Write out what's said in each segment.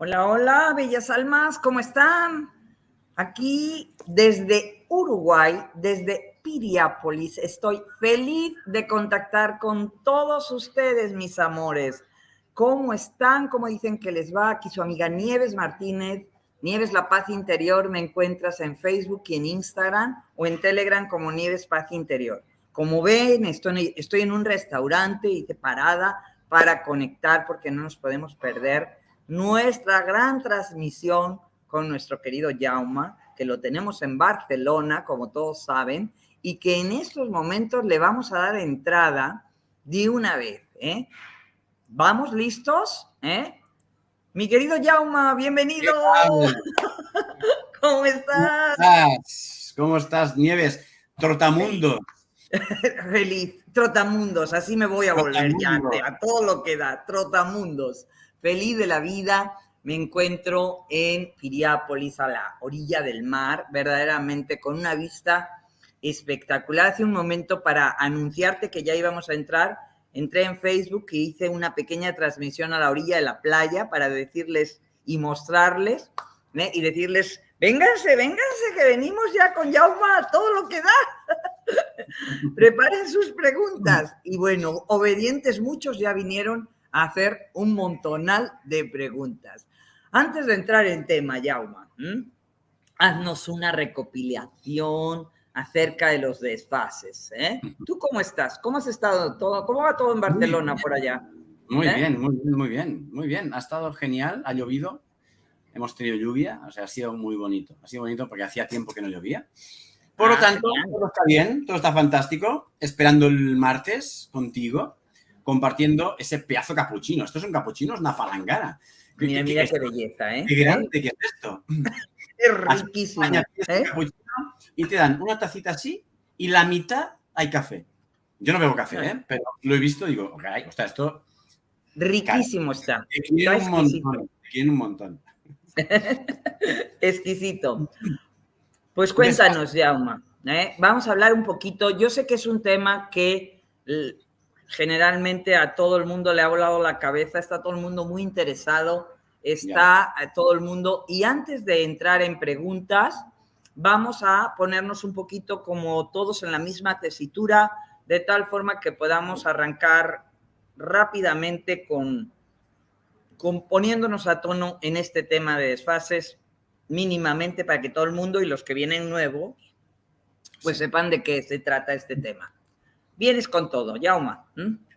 Hola, hola, bellas almas, ¿cómo están? Aquí desde Uruguay, desde Piriápolis, estoy feliz de contactar con todos ustedes, mis amores. ¿Cómo están? ¿Cómo dicen que les va? Aquí su amiga Nieves Martínez. Nieves La Paz Interior, me encuentras en Facebook y en Instagram o en Telegram como Nieves Paz Interior. Como ven, estoy, en un restaurante y parada para conectar porque no nos podemos perder nuestra gran transmisión con nuestro querido Jauma, que lo tenemos en Barcelona, como todos saben, y que en estos momentos le vamos a dar entrada de una vez. ¿eh? ¿Vamos listos? ¿Eh? Mi querido Jauma, bienvenido. ¿Cómo estás? ¿Cómo estás, Nieves? Trotamundo. Feliz. Trotamundos, así me voy a volver ya, a todo lo que da, Trotamundos feliz de la vida. Me encuentro en Piriápolis, a la orilla del mar, verdaderamente con una vista espectacular. Hace un momento para anunciarte que ya íbamos a entrar, entré en Facebook y hice una pequeña transmisión a la orilla de la playa para decirles y mostrarles ¿eh? y decirles, vénganse, vénganse, que venimos ya con Yauma todo lo que da. Preparen sus preguntas. Y bueno, obedientes muchos ya vinieron hacer un montonal de preguntas. Antes de entrar en tema, Yauma, haznos una recopilación acerca de los desfases. ¿eh? ¿Tú cómo estás? ¿Cómo has estado todo? ¿Cómo va todo en Barcelona por allá? Muy ¿Eh? bien, muy bien, muy bien, muy bien. Ha estado genial, ha llovido, hemos tenido lluvia, o sea, ha sido muy bonito. Ha sido bonito porque hacía tiempo que no llovía. Por lo ah, tanto, todo está bien, todo está fantástico. Esperando el martes contigo compartiendo ese pedazo capuchino. Esto es un capuchino, es una falangana. Mira, mira qué, belleza, ¿eh? Qué grande que es esto. Es riquísimo. ¿eh? Y te dan una tacita así y la mitad hay café. Yo no bebo café, ¿eh? pero lo he visto y digo, ok, o sea, esto... Riquísimo está. Te quiero un montón. Te quiero un montón. exquisito. Pues cuéntanos, Jauma. ¿eh? Vamos a hablar un poquito. Yo sé que es un tema que generalmente a todo el mundo le ha volado la cabeza, está todo el mundo muy interesado, está todo el mundo. Y antes de entrar en preguntas, vamos a ponernos un poquito como todos en la misma tesitura, de tal forma que podamos arrancar rápidamente con, con poniéndonos a tono en este tema de desfases mínimamente para que todo el mundo y los que vienen nuevos pues sepan de qué se trata este tema vienes con todo, Yauma.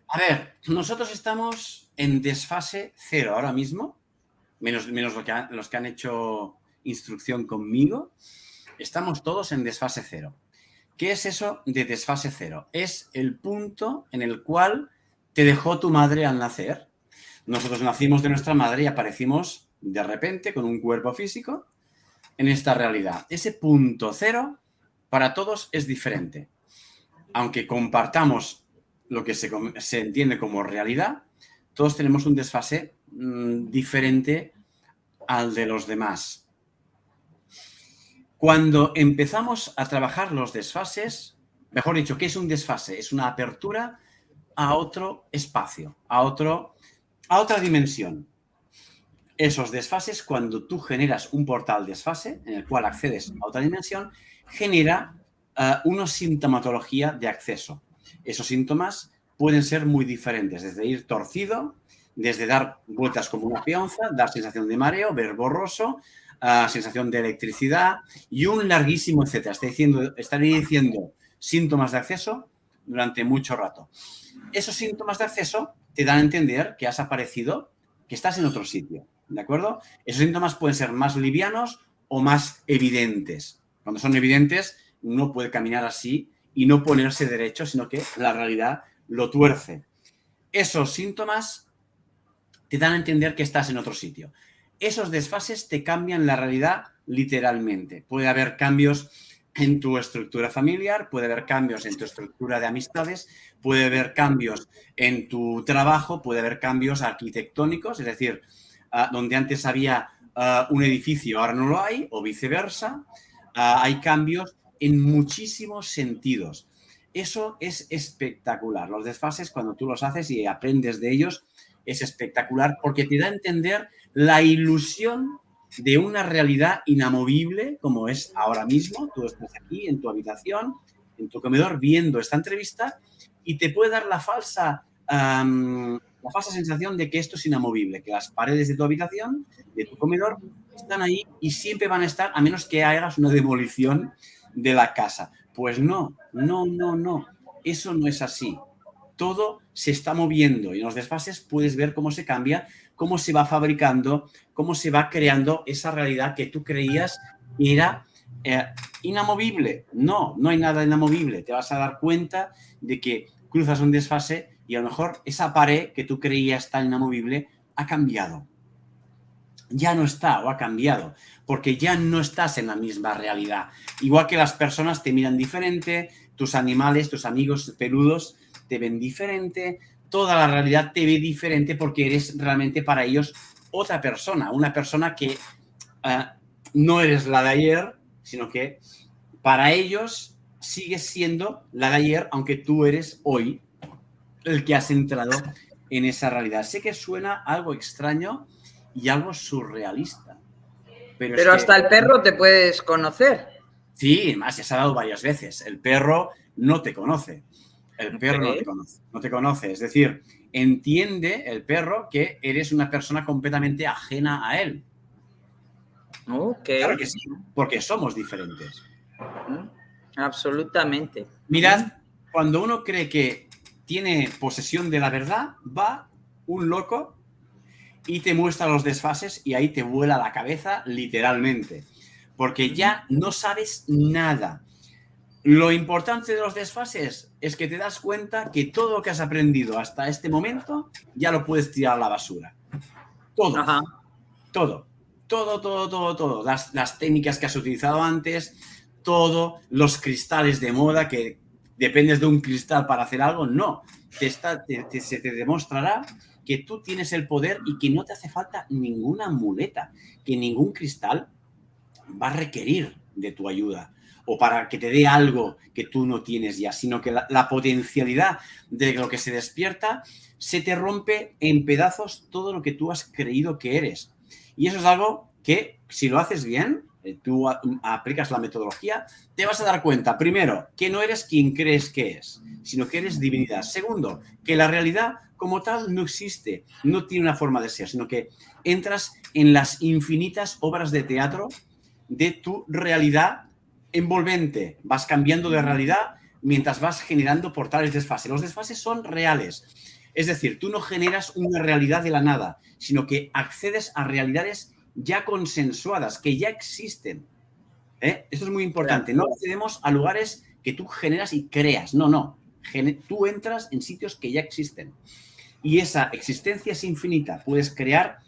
A ver, nosotros estamos en desfase cero ahora mismo, menos, menos lo que los que han hecho instrucción conmigo, estamos todos en desfase cero. ¿Qué es eso de desfase cero? Es el punto en el cual te dejó tu madre al nacer. Nosotros nacimos de nuestra madre y aparecimos de repente con un cuerpo físico en esta realidad. Ese punto cero para todos es diferente aunque compartamos lo que se, entiende como realidad, todos tenemos un desfase mm, diferente al de los demás. Cuando empezamos a trabajar los desfases, mejor dicho, ¿qué es un desfase? Es una apertura a otro espacio, a, otro, a otra dimensión. Esos desfases, cuando tú generas un portal desfase en el cual accedes a otra dimensión, genera una sintomatología de acceso. Esos síntomas pueden ser muy diferentes, desde ir torcido, desde dar vueltas como una peonza, dar sensación de mareo, ver borroso, sensación de electricidad y un larguísimo etcétera. Está diciendo, estaría diciendo síntomas de acceso durante mucho rato. Esos síntomas de acceso te dan a entender que has aparecido, que estás en otro sitio, ¿de acuerdo? Esos síntomas pueden ser más livianos o más evidentes. Cuando son evidentes, no puede caminar así y no ponerse derecho, sino que la realidad lo tuerce. Esos síntomas te dan a entender que estás en otro sitio. Esos desfases te cambian la realidad literalmente. Puede haber cambios en tu estructura familiar, puede haber cambios en tu estructura de amistades, puede haber cambios en tu trabajo, puede haber cambios arquitectónicos, es decir, ah, donde antes había ah, un edificio, ahora no lo hay, o viceversa. Ah, hay cambios en muchísimos sentidos. Eso es espectacular. Los desfases, cuando tú los haces y aprendes de ellos, es espectacular porque te da a entender la ilusión de una realidad inamovible como es ahora mismo. Tú estás aquí en tu habitación, en tu comedor, viendo esta entrevista y te puede dar la falsa, la falsa sensación de que esto es inamovible, que las paredes de tu habitación, de tu comedor, están ahí y siempre van a estar, a menos que hagas una demolición de la casa. Pues no, no, no, no. Eso no es así. Todo se está moviendo y en los desfases puedes ver cómo se cambia, cómo se va fabricando, cómo se va creando esa realidad que tú creías era eh, inamovible. No, no hay nada inamovible. Te vas a dar cuenta de que cruzas un desfase y a lo mejor esa pared que tú creías tan inamovible ha cambiado. Ya no está o ha cambiado, porque ya no estás en la misma realidad. Igual que las personas te miran diferente, tus animales, tus amigos peludos te ven diferente, toda la realidad te ve diferente porque eres realmente para ellos otra persona, una persona que eh, no eres la de ayer, sino que para ellos sigues siendo la de ayer, aunque tú eres hoy el que has entrado en esa realidad. Sé que suena algo extraño y algo surrealista. Pero, hasta el perro te puedes conocer. Sí, más ya se ha dado varias veces. El perro no te conoce. El perro no te conoce. No te conoce. Es decir, entiende el perro que eres una persona completamente ajena a él. Claro que sí, porque somos diferentes. Absolutamente. Mirad, cuando uno cree que tiene posesión de la verdad, va un loco y te muestra los desfases y ahí te vuela la cabeza literalmente. Porque ya no sabes nada. Lo importante de los desfases es que te das cuenta que todo lo que has aprendido hasta este momento ya lo puedes tirar a la basura. Todo. Todo todo, todo, todo, todo. Las, técnicas que has utilizado antes, todo, los cristales de moda, que dependes de un cristal para hacer algo, no. Te está, se te demostrará que tú tienes el poder y que no te hace falta ninguna muleta, que ningún cristal va a requerir de tu ayuda o para que te dé algo que tú no tienes ya, sino que la, la, potencialidad de lo que se despierta se te rompe en pedazos todo lo que tú has creído que eres. Y eso es algo que, si lo haces bien, tú aplicas la metodología, te vas a dar cuenta, primero, que no eres quien crees que es, sino que eres divinidad. Segundo, que la realidad como tal no existe, no tiene una forma de ser, sino que entras en las infinitas obras de teatro de tu realidad envolvente. Vas cambiando de realidad mientras vas generando portales desfases. Los desfases son reales. Es decir, tú no generas una realidad de la nada, sino que accedes a realidades ya consensuadas, que ya existen. ¿eh? Esto es muy importante. No accedemos a lugares que tú generas y creas. No, no. tú entras en sitios que ya existen. Y esa existencia es infinita. Puedes crear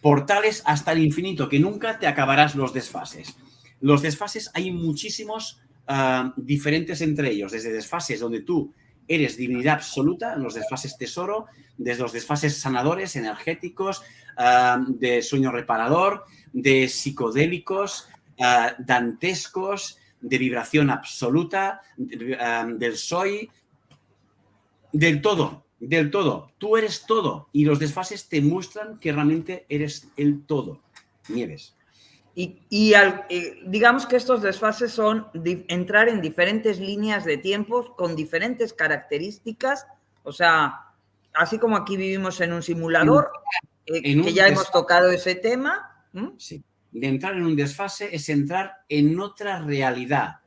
portales hasta el infinito, que nunca te acabarás los desfases. Los desfases hay muchísimos ah, diferentes entre ellos, desde desfases donde tú eres divinidad absoluta en los desfases tesoro, desde los desfases sanadores, energéticos, ah, de sueño reparador, de psicodélicos, ah, dantescos, de vibración absoluta, ah, del soy, del todo, del todo. Tú eres todo y los desfases te muestran que realmente eres el todo. Nieves. Y, eh, digamos que estos desfases son entrar en diferentes líneas de tiempo con diferentes características, o sea, así como aquí vivimos en un simulador, eh, que ya hemos tocado ese tema. Sí, de entrar en un desfase es entrar en otra realidad,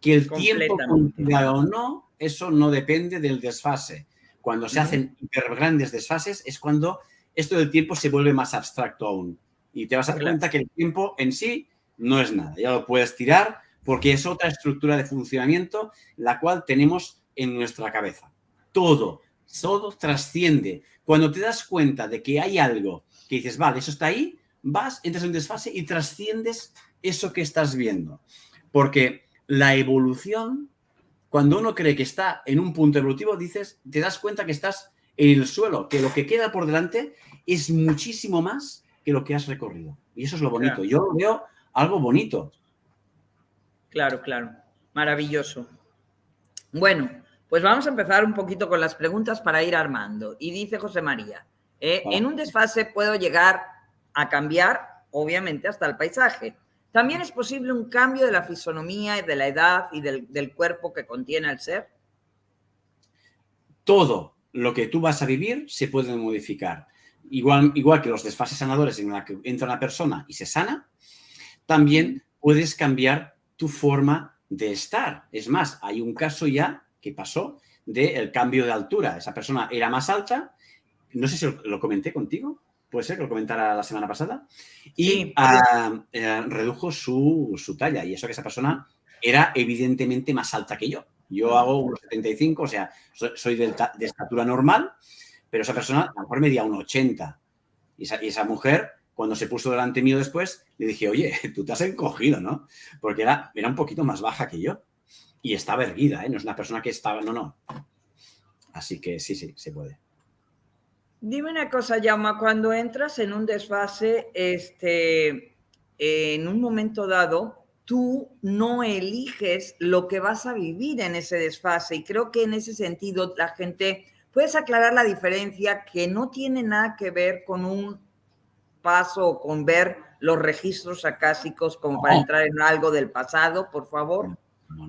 que el tiempo o no, eso no depende del desfase. Cuando se hacen grandes desfases es cuando esto del tiempo se vuelve más abstracto aún y te vas a dar cuenta que el tiempo en sí no es nada. Ya lo puedes tirar porque es otra estructura de funcionamiento la cual tenemos en nuestra cabeza. Todo, todo trasciende. Cuando te das cuenta de que hay algo que dices, vale, eso está ahí, vas, entras en un desfase y trasciendes eso que estás viendo. Porque la evolución, cuando uno cree que está en un punto evolutivo, dices, te das cuenta que estás en el suelo, que lo que queda por delante es muchísimo más lo que has recorrido. Y eso es lo bonito. Yo veo algo bonito. Claro, claro. Maravilloso. Bueno, pues vamos a empezar un poquito con las preguntas para ir armando. Y dice José María, eh, ¿en un desfase puedo llegar a cambiar, obviamente, hasta el paisaje. También es posible un cambio de la fisonomía, de la edad y del, del cuerpo que contiene el ser. Todo lo que tú vas a vivir se puede modificar. Igual, igual que los desfases sanadores en la que entra una persona y se sana, también puedes cambiar tu forma de estar. Es más, hay un caso ya que pasó del cambio de altura. Esa persona era más alta, no sé si lo, comenté contigo, puede ser que lo comentara la semana pasada, y ah, eh, redujo su, su, talla. Y eso que esa persona era evidentemente más alta que yo. Yo hago unos 75, o sea, soy, de, estatura normal, pero esa persona a lo mejor medía un 80. Y esa, y esa mujer cuando se puso delante mío después, le dije, oye, tú te has encogido, ¿no? Porque era, era un poquito más baja que yo. Y estaba erguida, ¿eh? No es una persona que estaba, no, no. Así que sí, sí, se puede. Dime una cosa, Yama, cuando entras en un desfase, este, en un momento dado, tú no eliges lo que vas a vivir en ese desfase. Y creo que en ese sentido la gente, puedes aclarar la diferencia que no tiene nada que ver con un paso con ver los registros acásicos como para entrar en algo del pasado, por favor?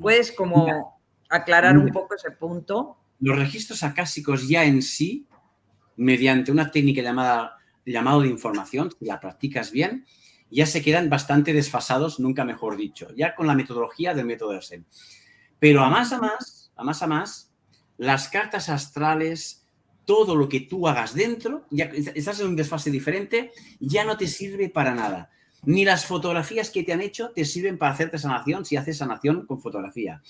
¿Puedes como aclarar un poco ese punto? Los registros acásicos ya en sí, mediante una técnica llamada llamado de información, si la practicas bien, ya se quedan bastante desfasados, nunca mejor dicho, ya con la metodología del método de Pero a más a más, a más a más, las cartas astrales, todo lo que tú hagas dentro, ya estás en un desfase diferente, ya no te sirve para nada. Ni las fotografías que te han hecho te sirven para hacerte sanación si haces sanación con fotografía.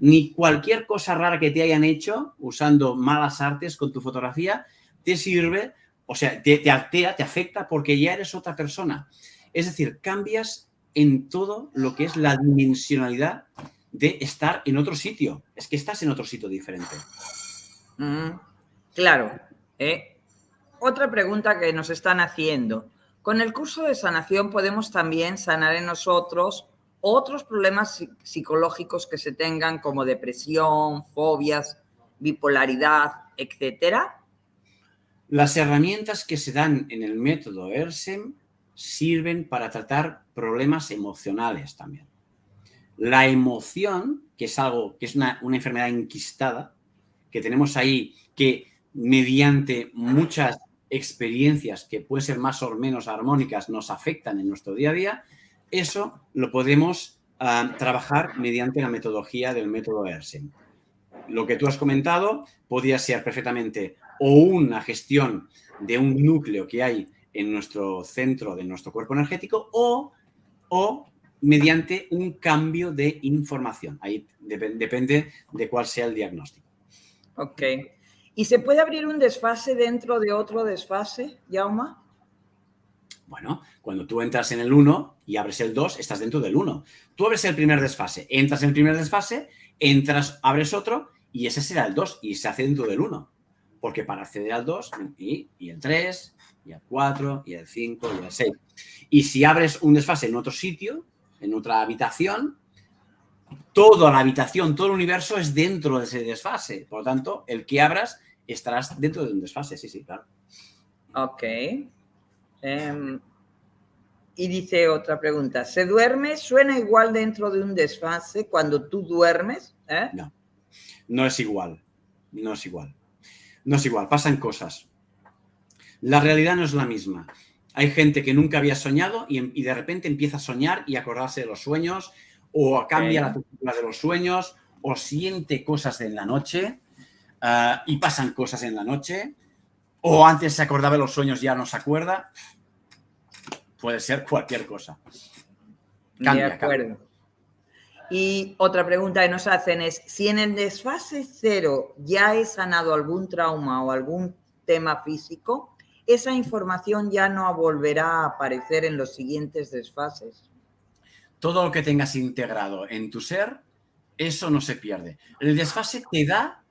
Ni cualquier cosa rara que te hayan hecho usando malas artes con tu fotografía te sirve, o sea, te, te altera, te afecta porque ya eres otra persona. Es decir, cambias en todo lo que es la dimensionalidad de estar en otro sitio. Es que estás en otro sitio diferente. Mm. Claro. ¿eh? Otra pregunta que nos están haciendo. Con el curso de sanación podemos también sanar en nosotros otros problemas psicológicos que se tengan como depresión, fobias, bipolaridad, etcétera. Las herramientas que se dan en el método ERSEM sirven para tratar problemas emocionales también. La emoción, que es algo, que es una, una enfermedad enquistada, que tenemos ahí, que mediante muchas experiencias que pueden ser más o menos armónicas nos afectan en nuestro día a día, eso lo podemos ah, trabajar mediante la metodología del método ERSEM. Lo que tú has comentado podría ser perfectamente o una gestión de un núcleo que hay en nuestro centro de nuestro cuerpo energético o, o mediante un cambio de información. Ahí depende de cuál sea el diagnóstico. Ok. ¿Y se puede abrir un desfase dentro de otro desfase, Yauma? Bueno, cuando tú entras en el 1 y abres el 2, estás dentro del 1. Tú abres el primer desfase, entras en el primer desfase, entras, abres otro y ese será el 2 y se hace dentro del 1. Porque para acceder al 2 y, y el 3, y el 4, y el 5, y el 6. Y si abres un desfase en otro sitio, en otra habitación, toda la habitación, todo el universo es dentro de ese desfase. Por lo tanto, el que abras estarás dentro de un desfase, sí, sí, claro. Ok. Em, y dice otra pregunta, ¿se duerme? ¿Suena igual dentro de un desfase cuando tú duermes? ¿Eh? No, no es igual, no es igual. No es igual, pasan cosas. La realidad no es la misma. Hay gente que nunca había soñado y, y de repente empieza a soñar y acordarse de los sueños o cambia la temperatura de los sueños, o siente cosas en la noche ah, y pasan cosas en la noche, o antes se acordaba de los sueños ya no se acuerda. Puede ser cualquier cosa. Cambia, de acuerdo. Y otra pregunta que nos hacen es, si en el desfase cero ya he sanado algún trauma o algún tema físico, esa información ya no volverá a aparecer en los siguientes desfases todo lo que tengas integrado en tu ser, eso no se pierde. El desfase te da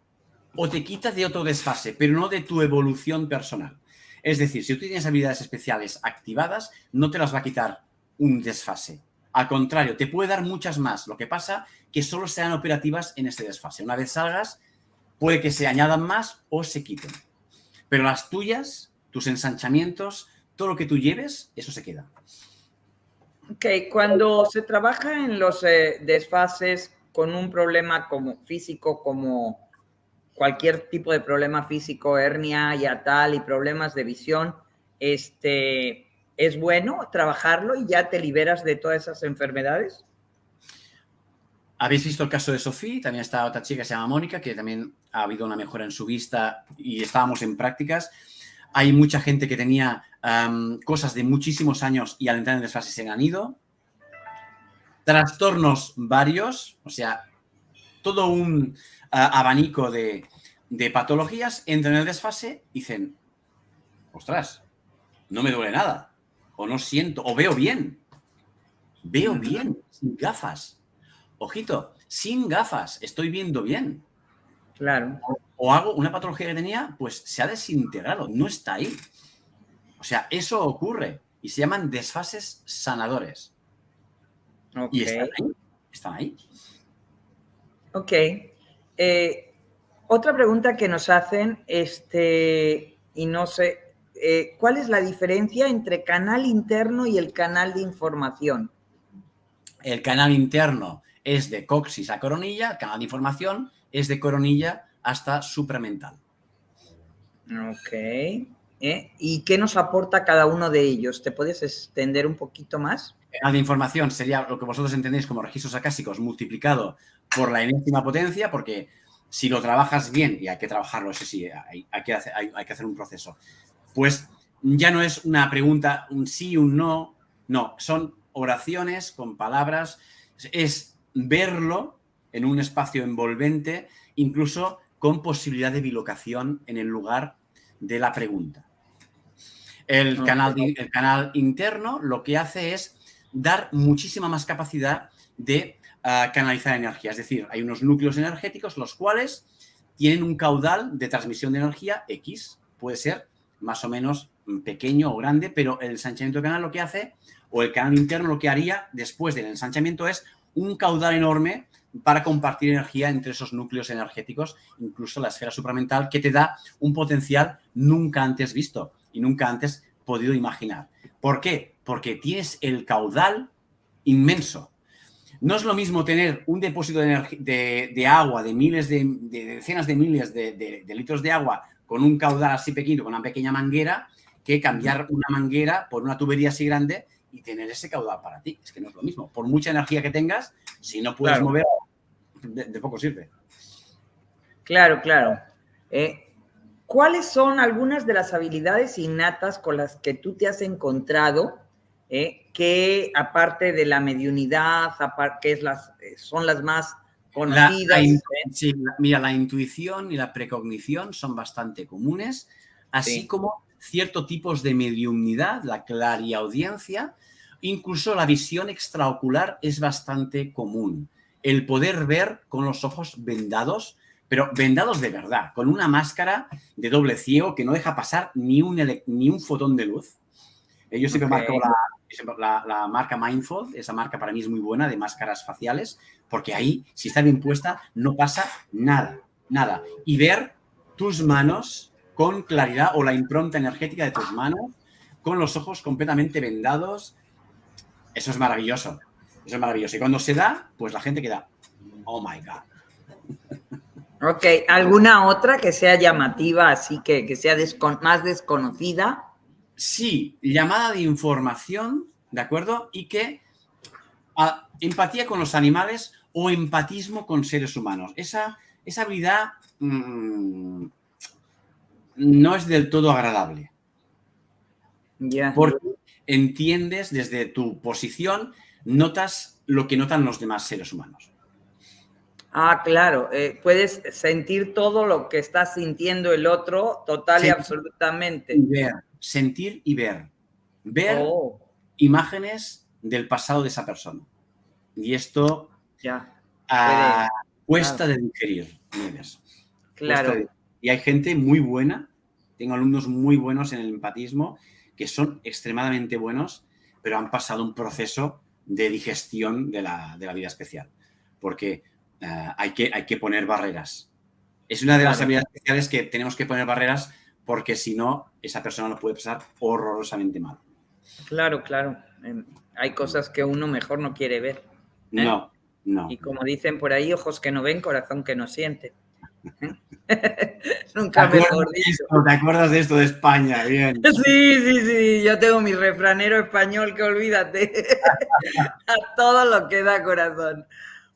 o te quita de otro desfase, pero no de tu evolución personal. Es decir, si tú tienes habilidades especiales activadas, no te las va a quitar un desfase. Al contrario, te puede dar muchas más. Lo que pasa que solo sean operativas en ese desfase. Una vez salgas, puede que se añadan más o se quiten. Pero las tuyas, tus ensanchamientos, todo lo que tú lleves, eso se queda. Ok, cuando se trabaja en los eh, desfases con un problema como físico, como cualquier tipo de problema físico, hernia, ya tal, y problemas de visión, este, ¿es bueno trabajarlo y ya te liberas de todas esas enfermedades? Habéis visto el caso de Sofía, también está otra chica que se llama Mónica, que también ha habido una mejora en su vista y estábamos en prácticas. Hay mucha gente que tenía cosas de muchísimos años y al entrar en desfase se han ido. Trastornos varios, o sea, todo un abanico de, de, patologías entran en el desfase y dicen, ostras, no me duele nada, o no siento, o veo bien, veo bien, sin gafas. Ojito, sin gafas, estoy viendo bien. Claro. O, hago una patología que tenía, pues se ha desintegrado, no está ahí. O sea, eso ocurre y se llaman desfases sanadores. Y están ahí. Están ahí. Ok. Eh, otra pregunta que nos hacen, este, y no sé, eh, ¿cuál es la diferencia entre canal interno y el canal de información? El canal interno es de coxis a coronilla, el canal de información es de coronilla hasta supramental. Ok. ¿Eh? ¿Y qué nos aporta cada uno de ellos? ¿Te puedes extender un poquito más? Canal de información sería lo que vosotros entendéis como registros acásicos multiplicado por la enésima potencia, porque si lo trabajas bien, y hay que trabajarlo, eso sí, hay, que hacer, hay, que hacer un proceso, pues ya no es una pregunta, un sí, un no, no, son oraciones con palabras, es verlo en un espacio envolvente, incluso con posibilidad de bilocación en el lugar de la pregunta. El, canal, el canal interno lo que hace es dar muchísima más capacidad de ah, canalizar energía. Es decir, hay unos núcleos energéticos los cuales tienen un caudal de transmisión de energía X. Puede ser más o menos pequeño o grande, pero el ensanchamiento del canal lo que hace, o el canal interno lo que haría después del ensanchamiento es un caudal enorme para compartir energía entre esos núcleos energéticos, incluso la esfera supramental, que te da un potencial nunca antes visto y nunca antes podido imaginar. ¿Por qué? Porque tienes el caudal inmenso. No es lo mismo tener un depósito de, agua de miles de, decenas de miles de, litros de agua con un caudal así pequeño, con una pequeña manguera, que cambiar una manguera por una tubería así grande y tener ese caudal para ti. Es que no es lo mismo. Por mucha energía que tengas, si no puedes mover, de, poco sirve. Claro, claro. Eh, ¿Cuáles son algunas de las habilidades innatas con las que tú te has encontrado eh, que aparte de la mediunidad, que es las, eh, son las más conocidas? sí, mira, la intuición y la precognición son bastante comunes, así como ciertos tipos de mediunidad, la clariaudiencia, incluso la visión extraocular es bastante común. El poder ver con los ojos vendados, pero vendados de verdad, con una máscara de doble ciego que no deja pasar ni un, ni un fotón de luz. Eh, yo siempre marco la, la, marca Mindful, esa marca para mí es muy buena de máscaras faciales, porque ahí, si está bien puesta, no pasa nada, nada. Y ver tus manos con claridad o la impronta energética de tus manos, con los ojos completamente vendados. Eso es maravilloso. Eso es maravilloso. Y cuando se da, pues la gente queda, oh my God. Ok, ¿alguna otra que sea llamativa, así que, que sea más desconocida? Sí, llamada de información, ¿de acuerdo? Y que empatía con los animales o empatismo con seres humanos. Esa, esa habilidad mm, no es del todo agradable. Ya. Porque entiendes desde tu posición, notas lo que notan los demás seres humanos. Ah, claro. Eh, puedes sentir todo lo que está sintiendo el otro total y absolutamente. ver, sentir y ver. Ver oh. imágenes del pasado de esa persona. Y esto ya. Ah, cuesta de digerir. Claro. Y hay gente muy buena, tengo alumnos muy buenos en el empatismo, que son extremadamente buenos, pero han pasado un proceso de digestión de la, vida especial, porque eh, hay, que, hay que poner barreras. Es una de las habilidades especiales que tenemos que poner barreras porque si no, esa persona lo puede pasar horrorosamente mal. Claro, claro. Em, hay cosas que uno mejor no quiere ver. ¿eh? No, no. Y como dicen por ahí, ojos que no ven, corazón que no siente. Nunca mejor dicho. ¿Te acuerdas de esto de España? Bien. Sí, sí, sí. Yo tengo mi refranero español que olvídate. A todo lo que da corazón.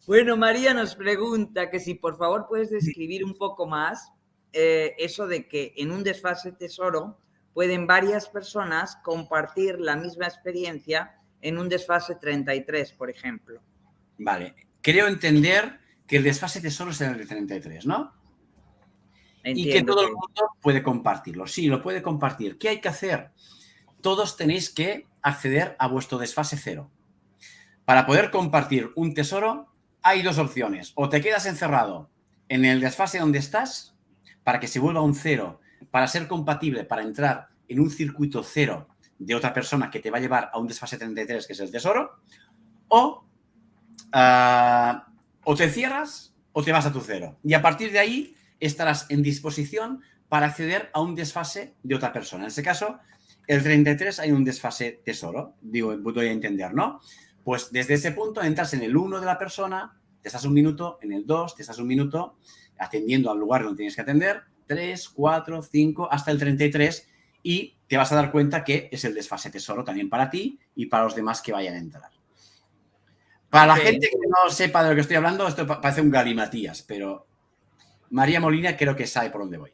Bueno, María nos pregunta que si por favor puedes describir un poco más eh, eso de que en un desfase tesoro pueden varias personas compartir la misma experiencia en un desfase 33, por ejemplo. Vale. Creo entender que el desfase tesoro es el de 33, ¿no? y que todo el mundo puede compartirlo. Sí, lo puede compartir. ¿Qué hay que hacer? Todos tenéis que acceder a vuestro desfase cero. Para poder compartir un tesoro, hay dos opciones. O te quedas encerrado en el desfase donde estás, para que se vuelva un cero, para ser compatible, para entrar en un circuito cero de otra persona que te va a llevar a un desfase 33, que es el tesoro, o, ah, o te cierras o te vas a tu cero. Y a partir de ahí estarás en disposición para acceder a un desfase de otra persona. En este caso, el 33 hay un desfase tesoro, digo, voy a entender, ¿no? Pues desde ese punto entras en el 1 de la persona, te estás un minuto, en el 2 te estás un minuto, atendiendo al lugar donde tienes que atender, 3, 4, 5, hasta el 33 y te vas a dar cuenta que es el desfase tesoro también para ti y para los demás que vayan a entrar. Para la gente que no sepa de lo que estoy hablando, esto parece un galimatías, pero María Molina creo que sabe por dónde voy.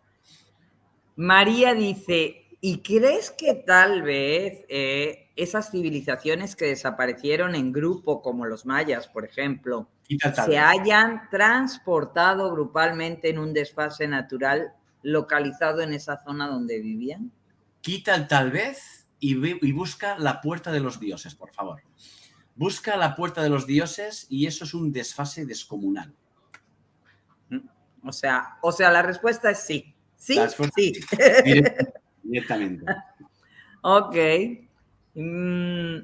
María dice, ¿y crees que tal vez eh, esas civilizaciones que desaparecieron en grupo, como los mayas, por ejemplo, se hayan transportado grupalmente en un desfase natural localizado en esa zona donde vivían? Quita el tal vez y, y busca la puerta de los dioses, por favor. Busca la puerta de los dioses y eso es un desfase descomunal. O sea, o sea, la respuesta es sí. Sí, sí. Directamente. ok. Mm,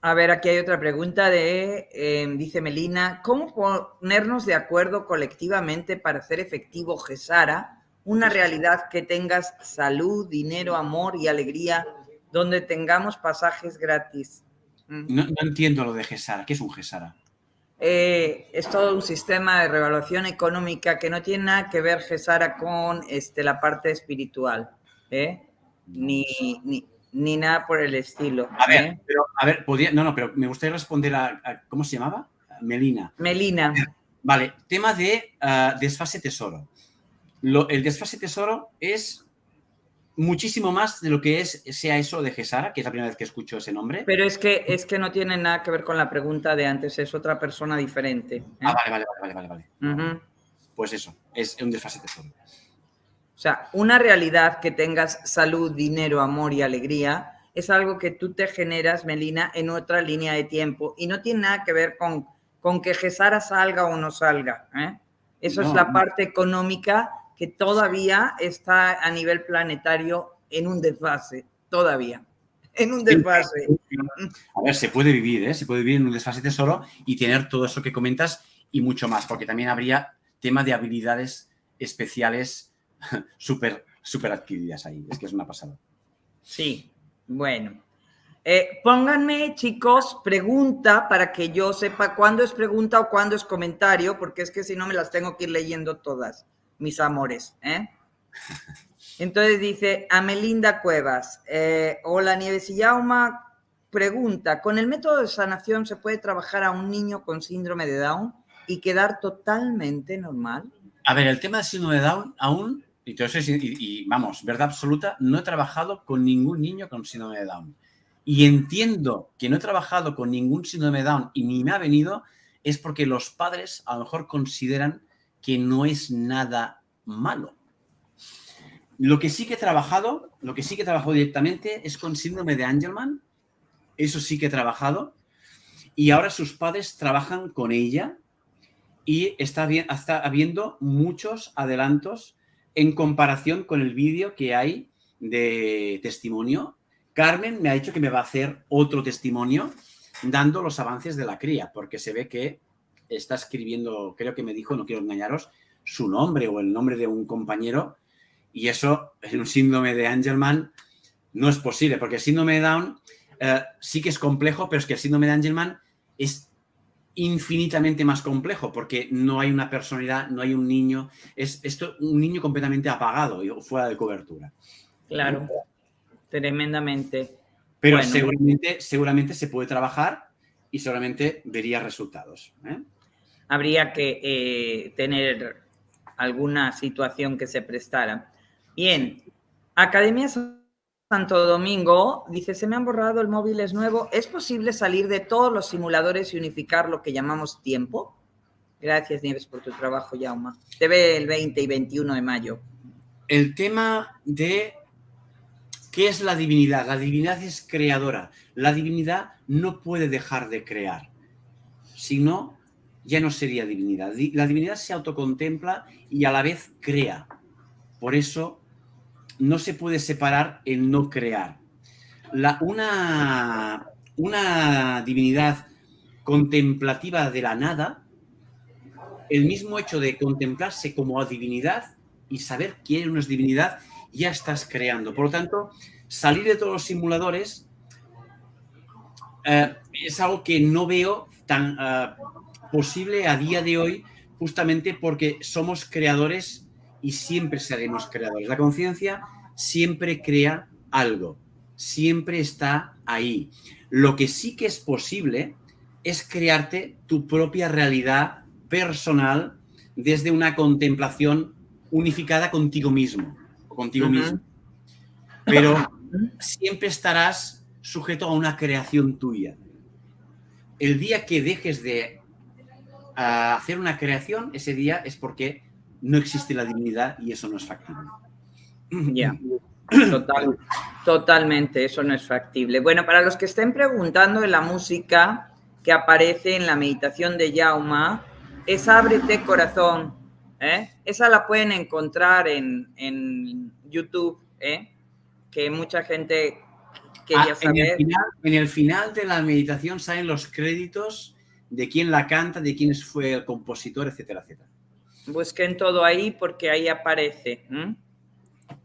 a ver, aquí hay otra pregunta de, em, dice Melina, ¿cómo ponernos de acuerdo colectivamente para hacer efectivo Gesara, una realidad que tengas salud, dinero, amor y alegría, donde tengamos pasajes gratis? No, no entiendo lo de Gesara. ¿Qué es un Gesara? Eh, es todo un sistema de revaluación económica que no tiene nada que ver, Gesara, con este, la parte espiritual, ¿eh? ni, ni, nada por el estilo. A ver, ¿eh? pero, a ver, no, no, pero me gustaría responder a, ¿cómo se llamaba? Melina. Melina. Vale, tema de ah, desfase tesoro. el desfase tesoro es muchísimo más de lo que es sea eso de Gesara, que es la primera vez que escucho ese nombre. Pero es que es que no tiene nada que ver con la pregunta de antes, es otra persona diferente. ¿eh? Ah, vale, vale, vale, vale, vale. Pues eso, es un desfase tesoro. O sea, una realidad que tengas salud, dinero, amor y alegría es algo que tú te generas, Melina, en otra línea de tiempo y no tiene nada que ver con, con que Gesara salga o no salga. ¿eh? Eso es la parte económica que todavía está a nivel planetario en un desfase, todavía, en un desfase. A ver, se puede vivir, ¿eh? Se puede vivir en un desfase tesoro y tener todo eso que comentas y mucho más, porque también habría tema de habilidades especiales súper super adquiridas ahí. Es que es una pasada. Sí, bueno. Eh, pónganme, chicos, pregunta para que yo sepa cuándo es pregunta o cuándo es comentario, porque es que si no me las tengo que ir leyendo todas mis amores. ¿eh? Entonces dice Amelinda Cuevas, eh, hola Nieves y Yauma, pregunta, ¿con el método de sanación se puede trabajar a un niño con síndrome de Down y quedar totalmente normal? A ver, el tema del síndrome de Down aún, y, y, vamos, verdad absoluta, no he trabajado con ningún niño con síndrome de Down. Y entiendo que no he trabajado con ningún síndrome de Down y ni me ha venido, es porque los padres a lo mejor consideran que no es nada malo. Lo que sí que he trabajado, lo que sí que he directamente es con síndrome de Angelman. Eso sí que he trabajado. Y ahora sus padres trabajan con ella y está, bien, está habiendo muchos adelantos en comparación con el vídeo que hay de testimonio. Carmen me ha dicho que me va a hacer otro testimonio dando los avances de la cría, porque se ve que está escribiendo, creo que me dijo, no quiero engañaros, su nombre o el nombre de un compañero Y eso en un síndrome de Angelman no es posible, porque el síndrome de Down eh, sí que es complejo, pero es que el síndrome de Angelman es infinitamente más complejo porque no hay una personalidad, no hay un niño, es esto un niño completamente apagado y fuera de cobertura. Claro, tremendamente. Pero seguramente, seguramente se puede trabajar y seguramente vería resultados. ¿eh? Habría que eh, tener alguna situación que se prestara. Bien, Academia Santo Domingo dice, se me han borrado, el móvil es nuevo. ¿Es posible salir de todos los simuladores y unificar lo que llamamos tiempo? Gracias, Nieves, por tu trabajo, Yauma. Te ve el 20 y 21 de mayo. El tema de qué es la divinidad. La divinidad es creadora. La divinidad no puede dejar de crear. Si no, ya no sería divinidad. La divinidad se autocontempla y a la vez crea. Por eso no se puede separar el no crear. La, una, una divinidad contemplativa de la nada, el mismo hecho de contemplarse como divinidad y saber quién es divinidad, ya estás creando. Por lo tanto, salir de todos los simuladores eh, es algo que no veo tan eh, posible a día de hoy, justamente porque somos creadores y siempre seremos creadores. La conciencia siempre crea algo, siempre está ahí. Lo que sí que es posible es crearte tu propia realidad personal desde una contemplación unificada contigo mismo, contigo mismo. Pero siempre estarás sujeto a una creación tuya. El día que dejes de ah, hacer una creación, ese día es porque no existe la divinidad y eso no es factible. Ya, totalmente, eso no es factible. Bueno, para los que estén preguntando en la música que aparece en la meditación de Yauma, es Ábrete Corazón. ¿eh? Esa la pueden encontrar en, en YouTube, ¿eh? que mucha gente quería saber. En el, final, en el final de la meditación salen los créditos de quién la canta, de quién fue el compositor, etcétera, etcétera. Busquen todo ahí porque ahí aparece.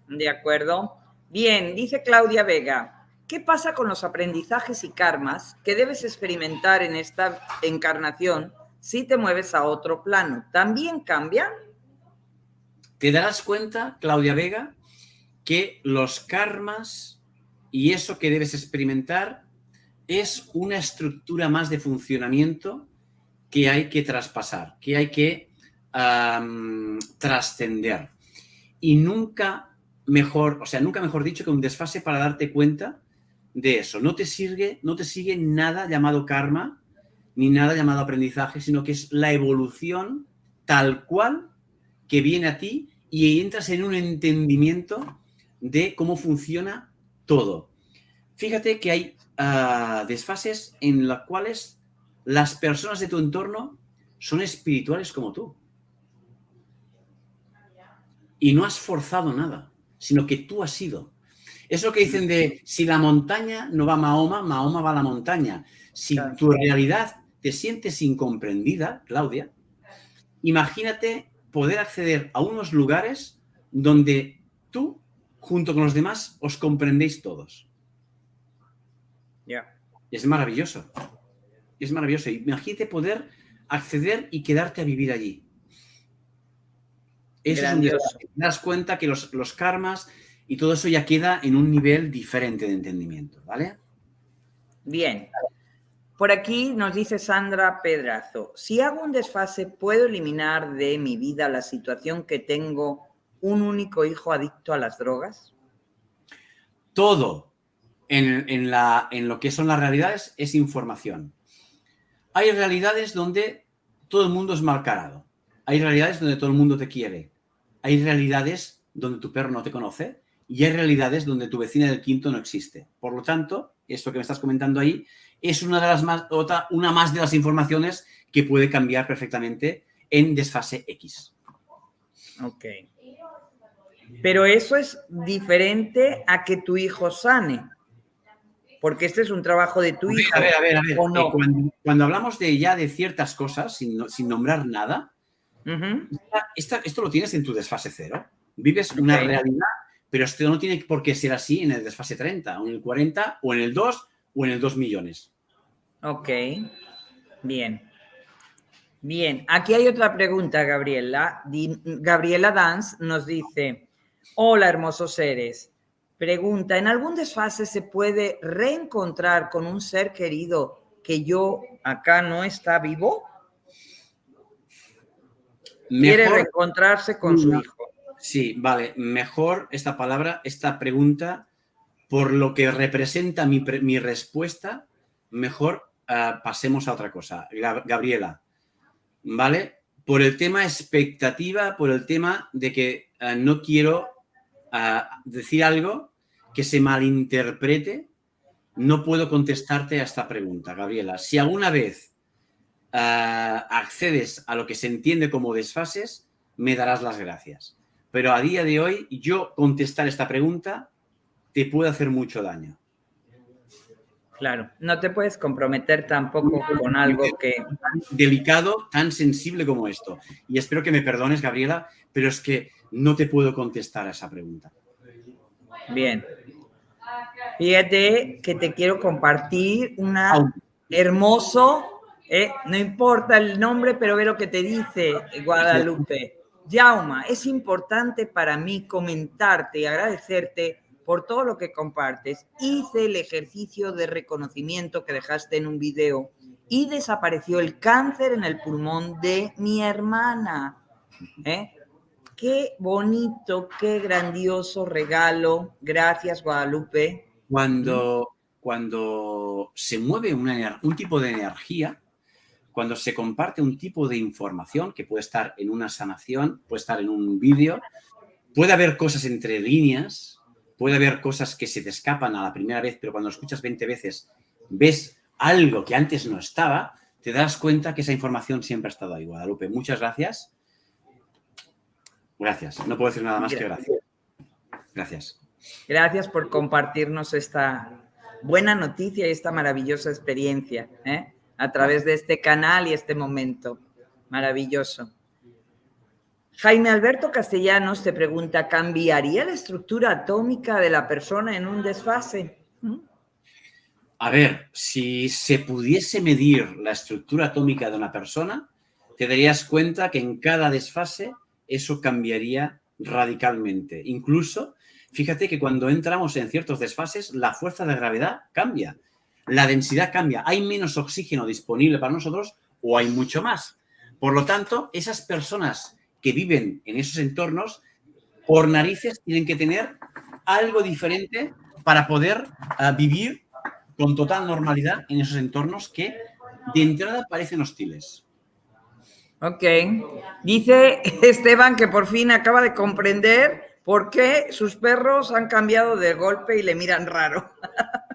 ¿De acuerdo? Bien, dice Claudia Vega, ¿qué pasa con los aprendizajes y karmas que debes experimentar en esta encarnación si te mueves a otro plano? ¿También cambian? Te darás cuenta, Claudia Vega, que los karmas y eso que debes experimentar es una estructura más de funcionamiento que hay que traspasar, que hay que trascender. Y nunca mejor, o sea, nunca mejor dicho que un desfase para darte cuenta de eso. No te sigue, no te sigue nada llamado karma, ni nada llamado aprendizaje, sino que es la evolución tal cual que viene a ti y entras en un entendimiento de cómo funciona todo. Fíjate que hay ah, desfases en los cuales las personas de tu entorno son espirituales como tú. Y no has forzado nada, sino que tú has sido. Eso que dicen de si la montaña no va a Mahoma, Mahoma va a la montaña. Si tu realidad te sientes incomprendida, Claudia, imagínate poder acceder a unos lugares donde tú junto con los demás, os comprendéis todos. Es maravilloso. Es maravilloso. Imagínate poder acceder y quedarte a vivir allí. Eso es un Te das cuenta que los, los, karmas y todo eso ya queda en un nivel diferente de entendimiento, ¿vale? Bien. Por aquí nos dice Sandra Pedrazo, si hago un desfase, ¿puedo eliminar de mi vida la situación que tengo un único hijo adicto a las drogas? Todo en, la, en lo que son las realidades es información. Hay realidades donde todo el mundo es malcarado. Hay realidades donde todo el mundo te quiere. Hay realidades donde tu perro no te conoce y hay realidades donde tu vecina del quinto no existe. Por lo tanto, esto que me estás comentando ahí es una de las más, otra, una más de las informaciones que puede cambiar perfectamente en desfase X. Ok. Pero eso es diferente a que tu hijo sane. Porque este es un trabajo de tu hijo. A ver, a ver, a ver. Eh, cuando, hablamos de ya de ciertas cosas, sin, sin nombrar nada, esto lo tienes en tu desfase cero. Vives una realidad, pero esto no tiene por qué ser así en el desfase 30, o en el 40, o en el 2, o en el 2 millones. Ok, bien. Bien, aquí hay otra pregunta, Gabriela. Gabriela Dance nos dice, hola hermosos seres. Pregunta, ¿en algún desfase se puede reencontrar con un ser querido que yo acá no está vivo? Quiere reencontrarse con su hijo. Sí, vale. Mejor esta palabra, esta pregunta, por lo que representa mi, respuesta, mejor ah, pasemos a otra cosa. Gabriela, ¿vale? Por el tema expectativa, por el tema de que ah, no quiero ah, decir algo que se malinterprete, no puedo contestarte a esta pregunta, Gabriela. Si alguna vez ah, accedes a lo que se entiende como desfases, me darás las gracias. Pero a día de hoy, yo contestar esta pregunta te puede hacer mucho daño. Claro, no te puedes comprometer tampoco con algo que... Tan delicado, tan sensible como esto. Y espero que me perdones, Gabriela, pero es que no te puedo contestar a esa pregunta. Bien, Fíjate que te quiero compartir una hermoso, eh, no importa el nombre, pero ve lo que te dice Guadalupe. Yauma, es importante para mí comentarte y agradecerte por todo lo que compartes. Hice el ejercicio de reconocimiento que dejaste en un video y desapareció el cáncer en el pulmón de mi hermana. ¿eh? Qué bonito, qué grandioso regalo. Gracias, Guadalupe. Cuando, cuando se mueve un tipo de energía, cuando se comparte un tipo de información que puede estar en una sanación, puede estar en un vídeo, puede haber cosas entre líneas, puede haber cosas que se te escapan a la primera vez, pero cuando escuchas 20 veces ves algo que antes no estaba, te das cuenta que esa información siempre ha estado ahí, Guadalupe. Muchas gracias Gracias. No puedo decir nada más que gracias. Gracias. Gracias por compartirnos esta buena noticia y esta maravillosa experiencia ¿eh? a través de este canal y este momento. Maravilloso. Jaime Alberto Castellanos te pregunta, ¿cambiaría la estructura atómica de la persona en un desfase? ¿Mm? A ver, si se pudiese medir la estructura atómica de una persona, te darías cuenta que en cada desfase eso cambiaría radicalmente. Incluso, fíjate que cuando entramos en ciertos desfases, la fuerza de gravedad cambia, la densidad cambia, hay menos oxígeno disponible para nosotros o hay mucho más. Por lo tanto, esas personas que viven en esos entornos, por narices, tienen que tener algo diferente para poder ah, vivir con total normalidad en esos entornos que de entrada parecen hostiles. Ok. Dice Esteban que por fin acaba de comprender por qué sus perros han cambiado de golpe y le miran raro.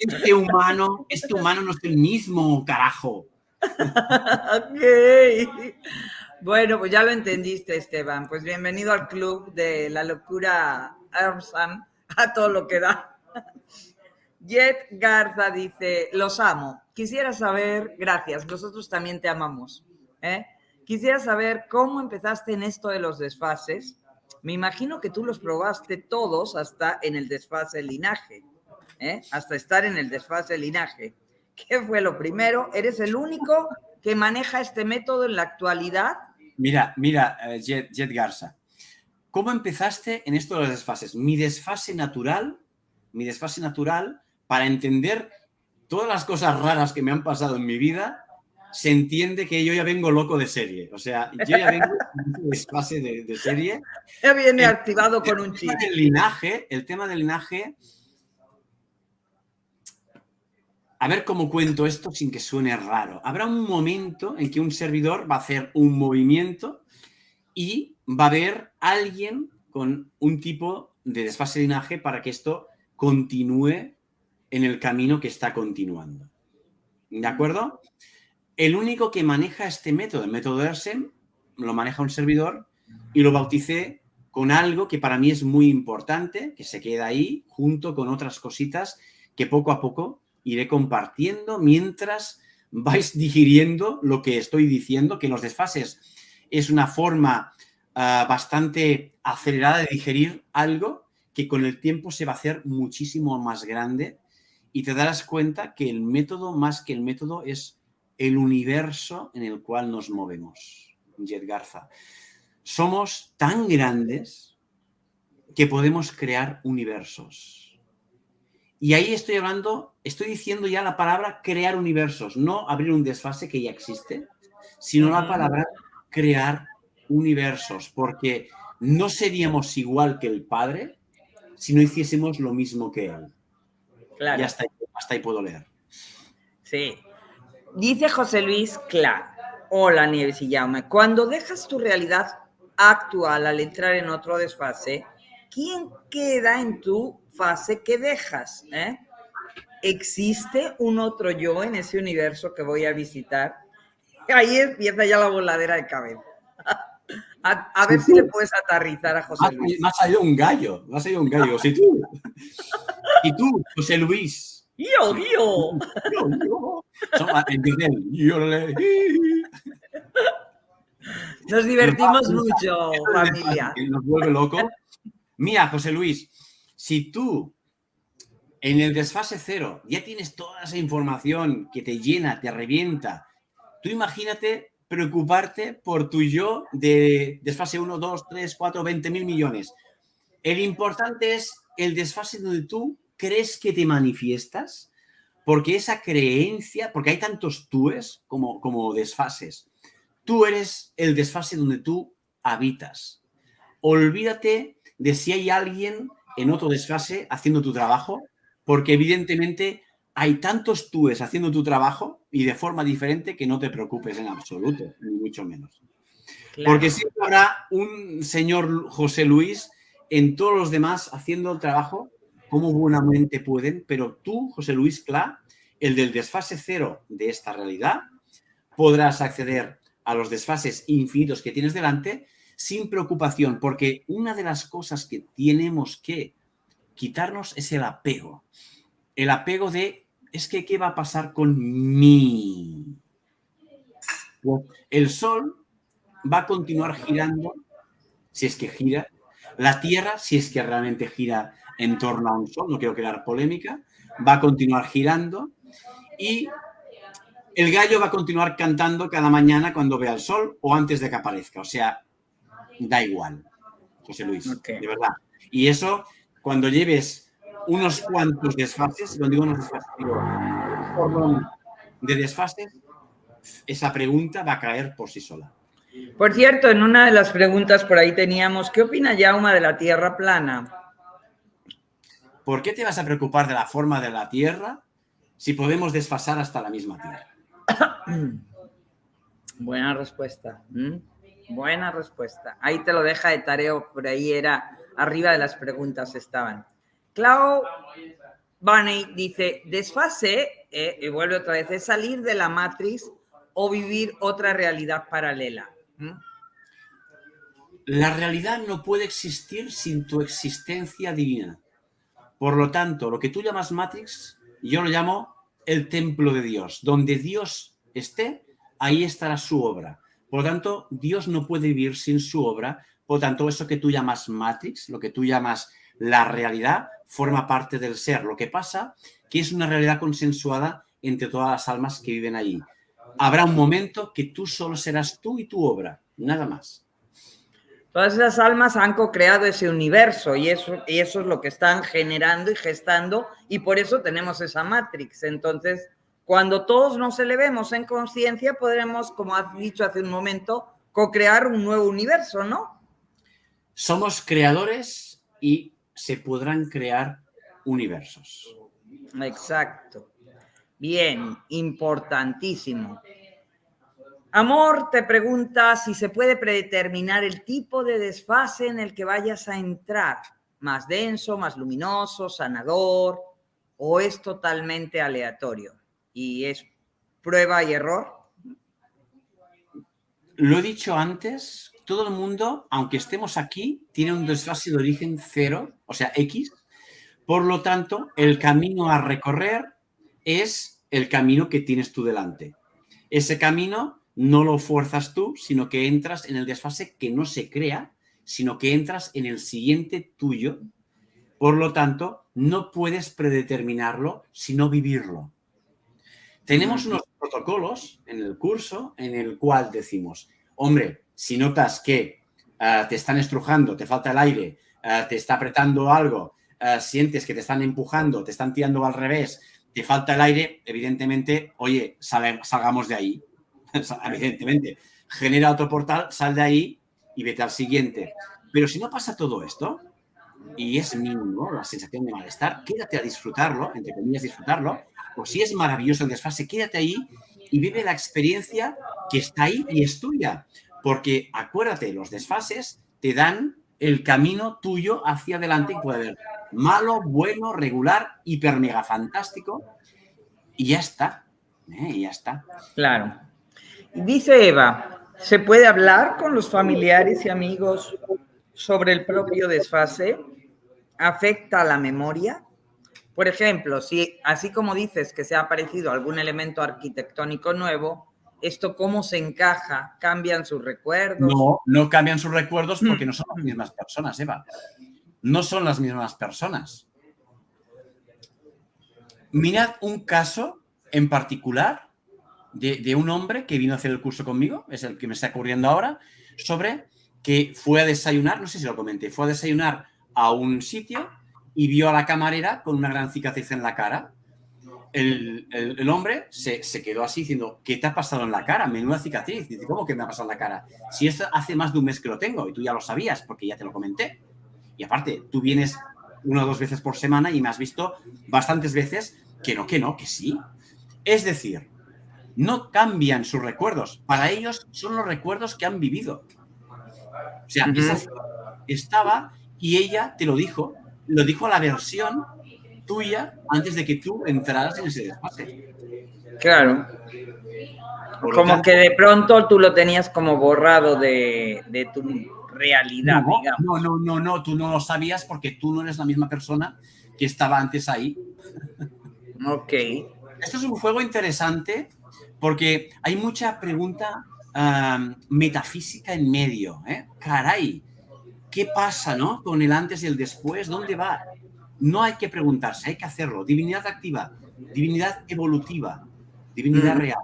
Este humano, este humano no es el mismo, carajo. ok. Bueno, pues ya lo entendiste, Esteban. Pues bienvenido al club de la locura Armsam, a todo lo que da. Jet Garza dice, los amo. Quisiera saber, gracias, nosotros también te amamos. ¿Eh? Quisiera saber cómo empezaste en esto de los desfases. Me imagino que tú los probaste todos hasta en el desfase linaje, ¿eh? hasta estar en el desfase linaje. ¿Qué fue lo primero? ¿Eres el único que maneja este método en la actualidad? Mira, mira, eh, Jet, Garza. ¿Cómo empezaste en esto de los desfases? Mi desfase natural, mi desfase natural para entender todas las cosas raras que me han pasado en mi vida se entiende que yo ya vengo loco de serie. O sea, yo ya vengo en fase de, de, serie. Ya viene activado con un chip. El linaje, el tema del linaje. A ver cómo cuento esto sin que suene raro. Habrá un momento en que un servidor va a hacer un movimiento y va a haber alguien con un tipo de desfase de linaje para que esto continúe en el camino que está continuando. ¿De acuerdo? El único que maneja este método, el método ERSEM, lo maneja un servidor y lo bauticé con algo que para mí es muy importante, que se queda ahí junto con otras cositas que poco a poco iré compartiendo mientras vais digiriendo lo que estoy diciendo, que los desfases es una forma ah, bastante acelerada de digerir algo que con el tiempo se va a hacer muchísimo más grande y te darás cuenta que el método, más que el método, es el universo en el cual nos movemos. Jet Garza. Somos tan grandes que podemos crear universos. Y ahí estoy hablando, estoy diciendo ya la palabra crear universos, no abrir un desfase que ya existe, sino la palabra crear universos, porque no seríamos igual que el Padre si no hiciésemos lo mismo que Él. Claro. Y hasta ahí, hasta ahí puedo leer. Sí. Dice José Luis Clark. Hola, Nieves y Jaume. Cuando dejas tu realidad actual al entrar en otro desfase, ¿quién queda en tu fase que dejas? Eh? ¿Existe un otro yo en ese universo que voy a visitar? Ahí empieza ya la voladera de cabeza. A, ver si le puedes aterrizar a José Luis. Me ha salido un gallo, me ha salido un gallo. Si tú, y tú, José Luis. Yo, yo. Yo, yo. Nos divertimos mucho, familia. Nos vuelve loco. Mira, José Luis, si tú en el desfase cero ya tienes toda esa información que te llena, te revienta, tú imagínate preocuparte por tu yo de desfase 1, 2, 3, 4, 20 mil millones. El importante es el desfase donde tú crees que te manifiestas, porque esa creencia, porque hay tantos túes como, como desfases. Tú eres el desfase donde tú habitas. Olvídate de si hay alguien en otro desfase haciendo tu trabajo, porque evidentemente hay tantos túes haciendo tu trabajo y de forma diferente que no te preocupes en absoluto, ni mucho menos. Porque siempre habrá un señor José Luis en todos los demás haciendo el trabajo como buenamente pueden, pero tú, José Luis Cla, el del desfase cero de esta realidad, podrás acceder a los desfases infinitos que tienes delante sin preocupación, porque una de las cosas que tenemos que quitarnos es el apego. El apego de, es que, ¿qué va a pasar con mí? El Sol va a continuar girando, si es que gira. La Tierra, si es que realmente gira en torno a un Sol, no quiero crear polémica, va a continuar girando. Y el gallo va a continuar cantando cada mañana cuando vea el sol o antes de que aparezca. O sea, da igual, José Luis, de verdad. Y eso, cuando lleves unos cuantos desfases, cuando digo unos desfases, digo, de desfases, esa pregunta va a caer por sí sola. Por cierto, en una de las preguntas por ahí teníamos, ¿qué opina Yauma de la Tierra plana? ¿Por qué te vas a preocupar de la forma de la Tierra si podemos desfasar hasta la misma Tierra? Buena respuesta. Buena respuesta. Ahí te lo deja de tareo, por ahí era, arriba de las preguntas estaban. Clau Bunny dice, desfase, eh, y vuelve otra vez, es salir de la matriz o vivir otra realidad paralela. La realidad no puede existir sin tu existencia divina. Por lo tanto, lo que tú llamas Matrix, yo lo llamo el templo de Dios. Donde Dios esté, ahí estará su obra. Por lo tanto, Dios no puede vivir sin su obra. Por lo tanto, eso que tú llamas Matrix, lo que tú llamas la realidad, forma parte del ser. Lo que pasa que es una realidad consensuada entre todas las almas que viven allí. Habrá un momento que tú solo serás tú y tu obra, nada más. Todas esas almas han co-creado ese universo y eso, y eso es lo que están generando y gestando y por eso tenemos esa Matrix. Entonces, cuando todos nos elevemos en conciencia, podremos, como has dicho hace un momento, co-crear un nuevo universo, ¿no? Somos creadores y se podrán crear universos. Exacto. Bien, importantísimo. Amor te pregunta si se puede predeterminar el tipo de desfase en el que vayas a entrar, más denso, más luminoso, sanador, o es totalmente aleatorio y es prueba y error? Lo he dicho antes, todo el mundo, aunque estemos aquí, tiene un desfase de origen cero, o sea, X. Por lo tanto, el camino a recorrer es el camino que tienes tú delante. Ese camino no lo fuerzas tú, sino que entras en el desfase que no se crea, sino que entras en el siguiente tuyo. Por lo tanto, no puedes predeterminarlo, sino vivirlo. Tenemos unos protocolos en el curso en el cual decimos, hombre, si notas que eh, te están estrujando, te falta el aire, eh, te está apretando algo, eh, sientes que te están empujando, te están tirando al revés, te falta el aire, evidentemente, oye, salgamos de ahí. evidentemente, genera otro portal, sal de ahí y vete al siguiente. Pero si no pasa todo esto, y es mínimo la sensación de malestar, quédate a disfrutarlo, entre comillas disfrutarlo, o si es maravilloso el desfase, quédate ahí y vive la experiencia que está ahí y es tuya. Porque acuérdate, los desfases te dan el camino tuyo hacia adelante y puede haber malo, bueno, regular, hiper mega fantástico y ya está. ¿eh? Y ya está. Claro. Dice Eva, ¿se puede hablar con los familiares y amigos sobre el propio desfase? ¿Afecta a la memoria? Por ejemplo, si así como dices que se ha aparecido algún elemento arquitectónico nuevo, ¿esto cómo se encaja? ¿Cambian sus recuerdos? No, no cambian sus recuerdos porque no son las mismas personas, Eva. No son las mismas personas. Mirad un caso en particular de, un hombre que vino a hacer el curso conmigo, es el que me está ocurriendo ahora, sobre que fue a desayunar, no sé si lo comenté, fue a desayunar a un sitio y vio a la camarera con una gran cicatriz en la cara. El, hombre se, quedó así diciendo, ¿qué te ha pasado en la cara? Menuda cicatriz. Dice, ¿cómo que me ha pasado en la cara? Si esto hace más de un mes que lo tengo y tú ya lo sabías porque ya te lo comenté. Y aparte, tú vienes una o dos veces por semana y me has visto bastantes veces que no, que no, que sí. Es decir, no cambian sus recuerdos. Para ellos son los recuerdos que han vivido. O sea, estaba y ella te lo dijo, lo dijo a la versión tuya antes de que tú entraras en ese desfase. Claro. como que de pronto tú lo tenías como borrado de, de tu realidad, no, digamos. No, no, no, no, tú no lo sabías porque tú no eres la misma persona que estaba antes ahí. Ok. Esto es un juego interesante porque hay mucha pregunta metafísica en medio. ¿eh? Caray, ¿qué pasa ¿no? con el antes y el después? ¿Dónde va? No hay que preguntarse, hay que hacerlo. Divinidad activa, divinidad evolutiva, divinidad mm. real.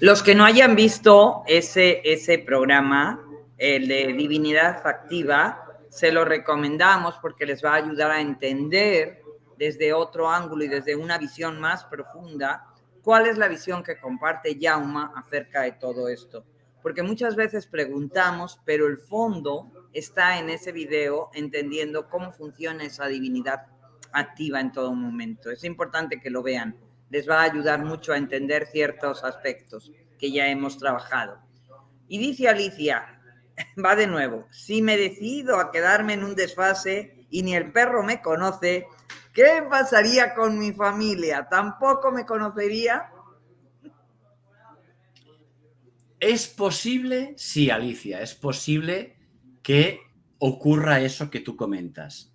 Los que no hayan visto ese, ese programa, el de divinidad activa, se lo recomendamos porque les va a ayudar a entender desde otro ángulo y desde una visión más profunda cuál es la visión que comparte Yauma acerca de todo esto. Porque muchas veces preguntamos, pero el fondo está en ese video entendiendo cómo funciona esa divinidad activa en todo momento. Es importante que lo vean. Les va a ayudar mucho a entender ciertos aspectos que ya hemos trabajado. Y dice Alicia, va de nuevo, si me decido a quedarme en un desfase y ni el perro me conoce, ¿qué pasaría con mi familia? ¿Tampoco me conocería? ¿Es posible? Sí, Alicia, es posible que ocurra eso que tú comentas.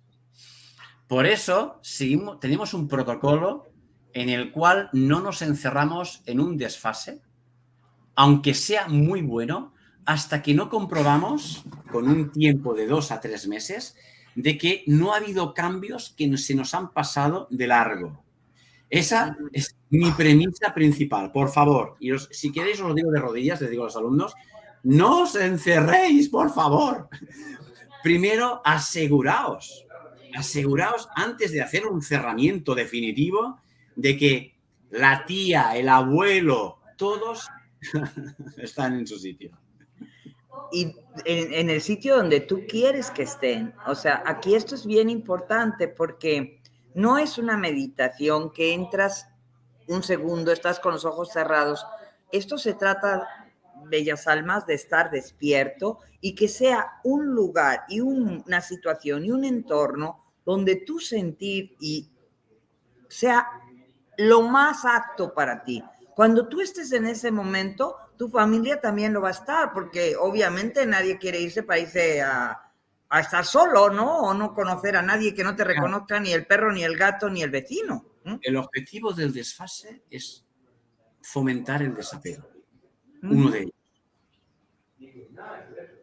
Por eso seguimos, tenemos un protocolo en el cual no nos encerramos en un desfase, aunque sea muy bueno, hasta que no comprobamos con un tiempo de dos a tres meses de que no ha habido cambios que se nos han pasado de largo. Esa es mi premisa principal. Por favor, y si queréis os lo digo de rodillas, les digo a los alumnos, no os encerréis, por favor. Primero, aseguraos, aseguraos antes de hacer un cerramiento definitivo de que la tía, el abuelo, todos están en su sitio y en, el sitio donde tú quieres que estén. O sea, aquí esto es bien importante porque no es una meditación que entras un segundo, estás con los ojos cerrados. Esto se trata, bellas almas, de estar despierto y que sea un lugar y una situación y un entorno donde tú sentir y sea lo más apto para ti. Cuando tú estés en ese momento, tu familia también lo va a estar, porque obviamente nadie quiere irse para irse a, estar solo, ¿no? O no conocer a nadie que no te reconozca ni el perro, ni el gato, ni el vecino. El objetivo del desfase es fomentar el desapego. Uno de ellos.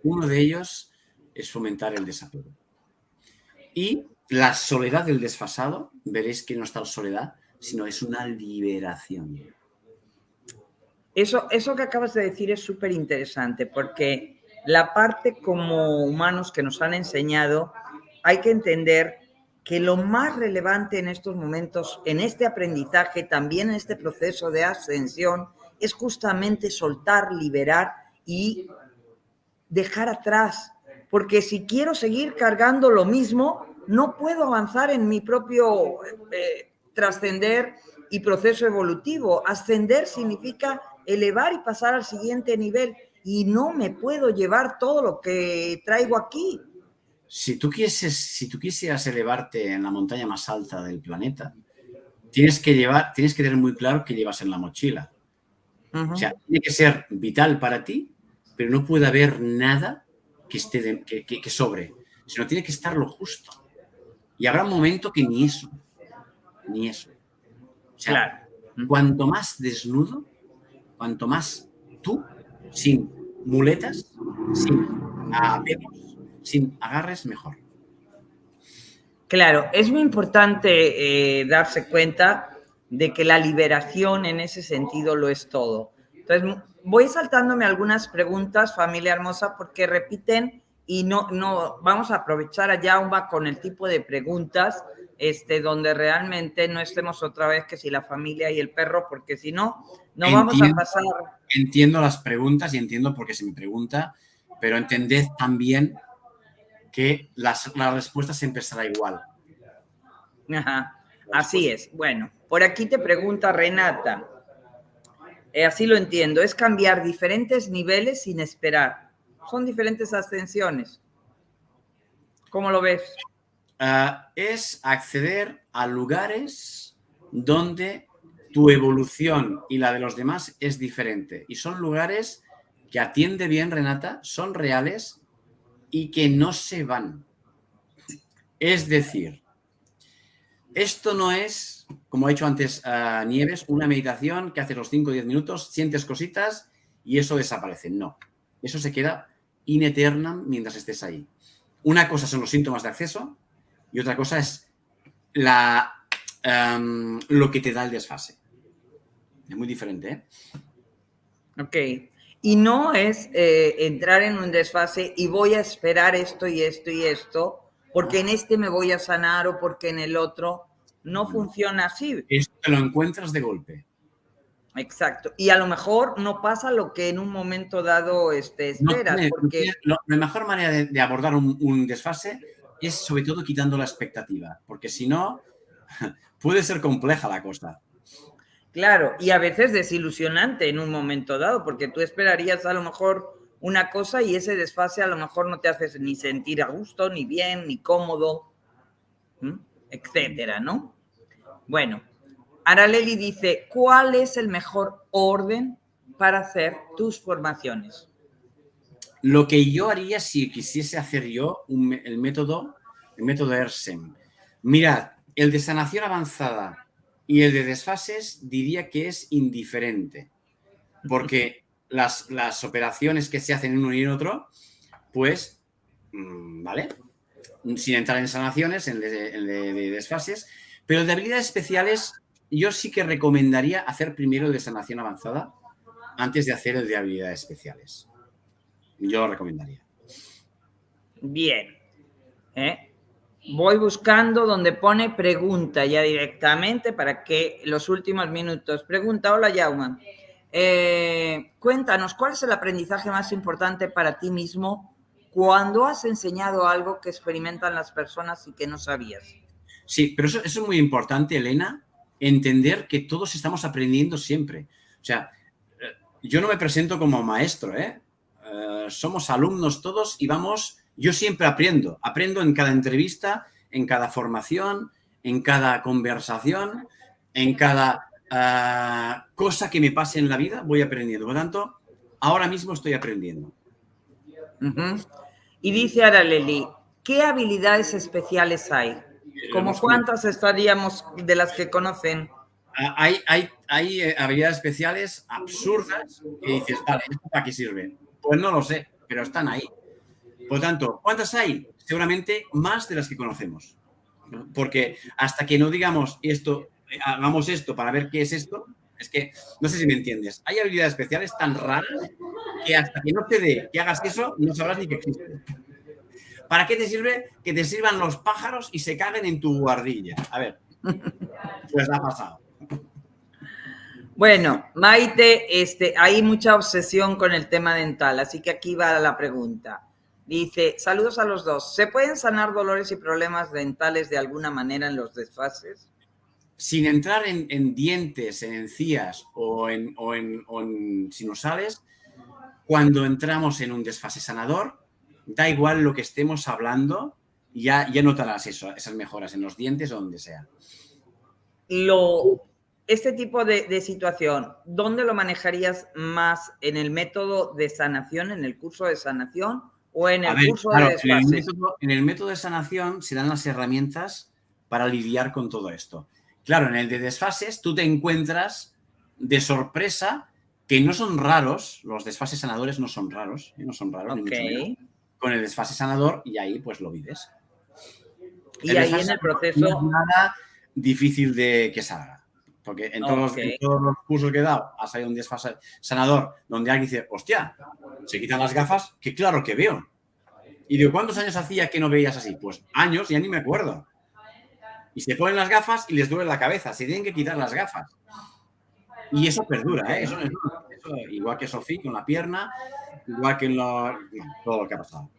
Uno de ellos es fomentar el desapego. Y la soledad del desfasado, veréis que no está la soledad, sino es una liberación. Eso, eso que acabas de decir es súper interesante porque la parte como humanos que nos han enseñado, hay que entender que lo más relevante en estos momentos, en este aprendizaje, también en este proceso de ascensión, es justamente soltar, liberar y dejar atrás. Porque si quiero seguir cargando lo mismo, no puedo avanzar en mi propio eh, trascender y proceso evolutivo. Ascender significa elevar y pasar al siguiente nivel y no me puedo llevar todo lo que traigo aquí. Si tú, quieres, si tú quisieras elevarte en la montaña más alta del planeta, tienes que, llevar, tienes que tener muy claro qué llevas en la mochila. O sea, tiene que ser vital para ti, pero no puede haber nada que, esté que, que, sobre, sino tiene que estar lo justo. Y habrá un momento que ni eso, ni eso. O sea, cuanto más desnudo, cuanto más tú, sin muletas, sin apegos, sin agarres, mejor. Claro, es muy importante eh, darse cuenta de que la liberación en ese sentido lo es todo. Entonces, voy saltándome algunas preguntas, familia hermosa, porque repiten y no, no, vamos a aprovechar a Jauma con el tipo de preguntas este, donde realmente no estemos otra vez que si la familia y el perro, porque si no, no vamos a pasar. Entiendo las preguntas y entiendo por qué se me pregunta, pero entended también que las, la respuesta siempre será igual. Ajá, así es. Bueno, por aquí te pregunta Renata. Eh, así lo entiendo, es cambiar diferentes niveles sin esperar. Son diferentes ascensiones. ¿Cómo lo ves? Ah, es acceder a lugares donde tu evolución y la de los demás es diferente. Y son lugares que atiende bien Renata, son reales y que no se van. Es decir, esto no es, como ha dicho antes Nieves, una meditación que hace los 5 o 10 minutos, sientes cositas y eso desaparece. No, eso se queda in eternam mientras estés ahí. Una cosa son los síntomas de acceso y otra cosa es la, um, lo que te da el desfase. Es muy diferente, ¿eh? Ok. Y no es eh, entrar en un desfase y voy a esperar esto y esto y esto, porque en este me voy a sanar o porque en el otro no funciona así. Esto te lo encuentras de golpe. Exacto. Y a lo mejor no pasa lo que en un momento dado este, esperas. porque... la mejor manera de, abordar un, desfase es sobre todo quitando la expectativa, porque si no, puede ser compleja la cosa. Claro, y a veces desilusionante en un momento dado, porque tú esperarías a lo mejor una cosa y ese desfase a lo mejor no te hace ni sentir a gusto, ni bien, ni cómodo, etcétera, ¿no? Bueno, Araleli dice, ¿cuál es el mejor orden para hacer tus formaciones? Lo que yo haría si quisiese hacer yo el método, el método ERSEM. Mirad, el de sanación avanzada y el de desfases diría que es indiferente, porque las, las operaciones que se hacen en uno y en otro, pues, mm, ¿vale? Sin entrar en sanaciones, en el de, desfases, pero el de habilidades especiales yo sí que recomendaría hacer primero el de sanación avanzada antes de hacer el de habilidades especiales. Yo lo recomendaría. Bien. ¿Eh? Voy buscando donde pone pregunta ya directamente para que los últimos minutos. Pregunta, hola Yauma. Eh, cuéntanos, ¿cuál es el aprendizaje más importante para ti mismo cuando has enseñado algo que experimentan las personas y que no sabías? Sí, pero eso, es muy importante, Elena, entender que todos estamos aprendiendo siempre. O sea, eh, yo no me presento como maestro, ¿eh? eh somos alumnos todos y vamos yo siempre aprendo, aprendo en cada entrevista, en cada formación, en cada conversación, en cada ah, cosa que me pase en la vida, voy aprendiendo. Por lo tanto, ahora mismo estoy aprendiendo. Y dice Araleli, ¿qué habilidades especiales hay? ¿Cómo cuántas estaríamos de las que conocen? Ah, hay, hay, hay eh, habilidades especiales absurdas que dices, vale, ¿esto para qué sirve? Pues no lo sé, pero están ahí. Por tanto, ¿cuántas hay? Seguramente más de las que conocemos. Porque hasta que no digamos esto, hagamos esto para ver qué es esto, es que no sé si me entiendes. Hay habilidades especiales tan raras que hasta que no te dé que hagas eso, no sabrás ni que existen. ¿Para qué te sirve que te sirvan los pájaros y se caguen en tu guardilla? A ver, pues ha pasado. Bueno, Maite, este, hay mucha obsesión con el tema dental, así que aquí va la pregunta. Dice, saludos a los dos. ¿Se pueden sanar dolores y problemas dentales de alguna manera en los desfases? Sin entrar en, dientes, en encías o en, o en sinusales, cuando entramos en un desfase sanador, da igual lo que estemos hablando, ya, ya notarás eso, esas mejoras en los dientes o donde sea. Lo, este tipo de, situación, ¿dónde lo manejarías más? ¿En el método de sanación, en el curso de sanación o en el curso de desfase? En el, método, en el método de sanación se dan las herramientas para lidiar con todo esto. Claro, en el de desfases tú te encuentras de sorpresa que no son raros, los desfases sanadores no son raros, ¿eh? no son raros, con el desfase sanador y ahí pues lo vives. Y ahí en el proceso... No es nada difícil de que salga. Porque en todos, los, cursos que he dado ha salido un desfase sanador donde alguien dice, hostia, se quitan las gafas, que claro que veo. Y digo, ¿cuántos años hacía que no veías así? Pues años, ya ni me acuerdo. Y se ponen las gafas y les duele la cabeza, se tienen que quitar las gafas. Y eso perdura, ¿eh? Eso, igual que Sofía con la pierna, igual que en lo, todo lo que ha pasado.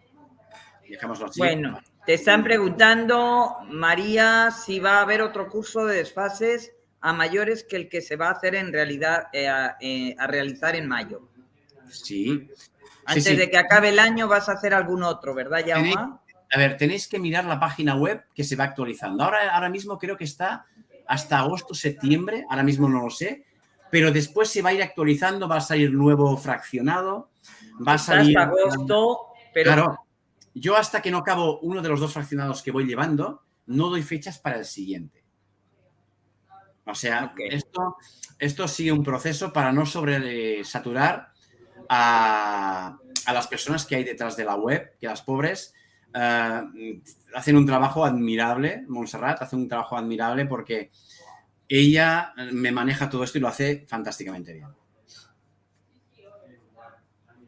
Dejémoslo así. Bueno, te están preguntando, María, si va a haber otro curso de desfases a mayores que el que se va a hacer en realidad, eh, eh, a, realizar en mayo. Sí. Antes de que acabe el año vas a hacer algún otro, ¿verdad, Jaume? A ver, tenéis que mirar la página web que se va actualizando. Ahora, ahora mismo creo que está hasta agosto, septiembre, ahora mismo no lo sé, pero después se va a ir actualizando, va a salir nuevo fraccionado, va a salir... Hasta agosto, pero... Claro, yo hasta que no acabo uno de los dos fraccionados que voy llevando, no doy fechas para el siguiente. O sea, esto, esto sigue un proceso para no sobresaturar a, a las personas que hay detrás de la web, que las pobres eh, hacen un trabajo admirable, Montserrat hace un trabajo admirable porque ella me maneja todo esto y lo hace fantásticamente bien.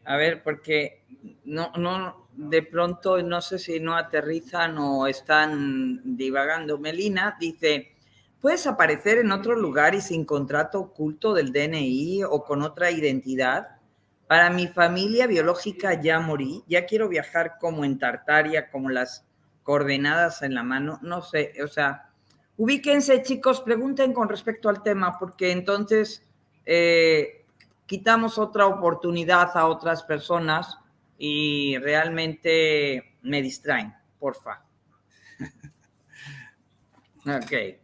A ver, porque no, no, de pronto no sé si no aterrizan o están divagando. Melina dice, ¿puedes aparecer en otro lugar y sin contrato oculto del DNI o con otra identidad? Para mi familia biológica ya morí, ya quiero viajar como en Tartaria, como las coordenadas en la mano, no sé, o sea, Ubíquense, chicos, pregunten con respecto al tema, porque entonces eh, quitamos otra oportunidad a otras personas y realmente me distraen, porfa. Ok.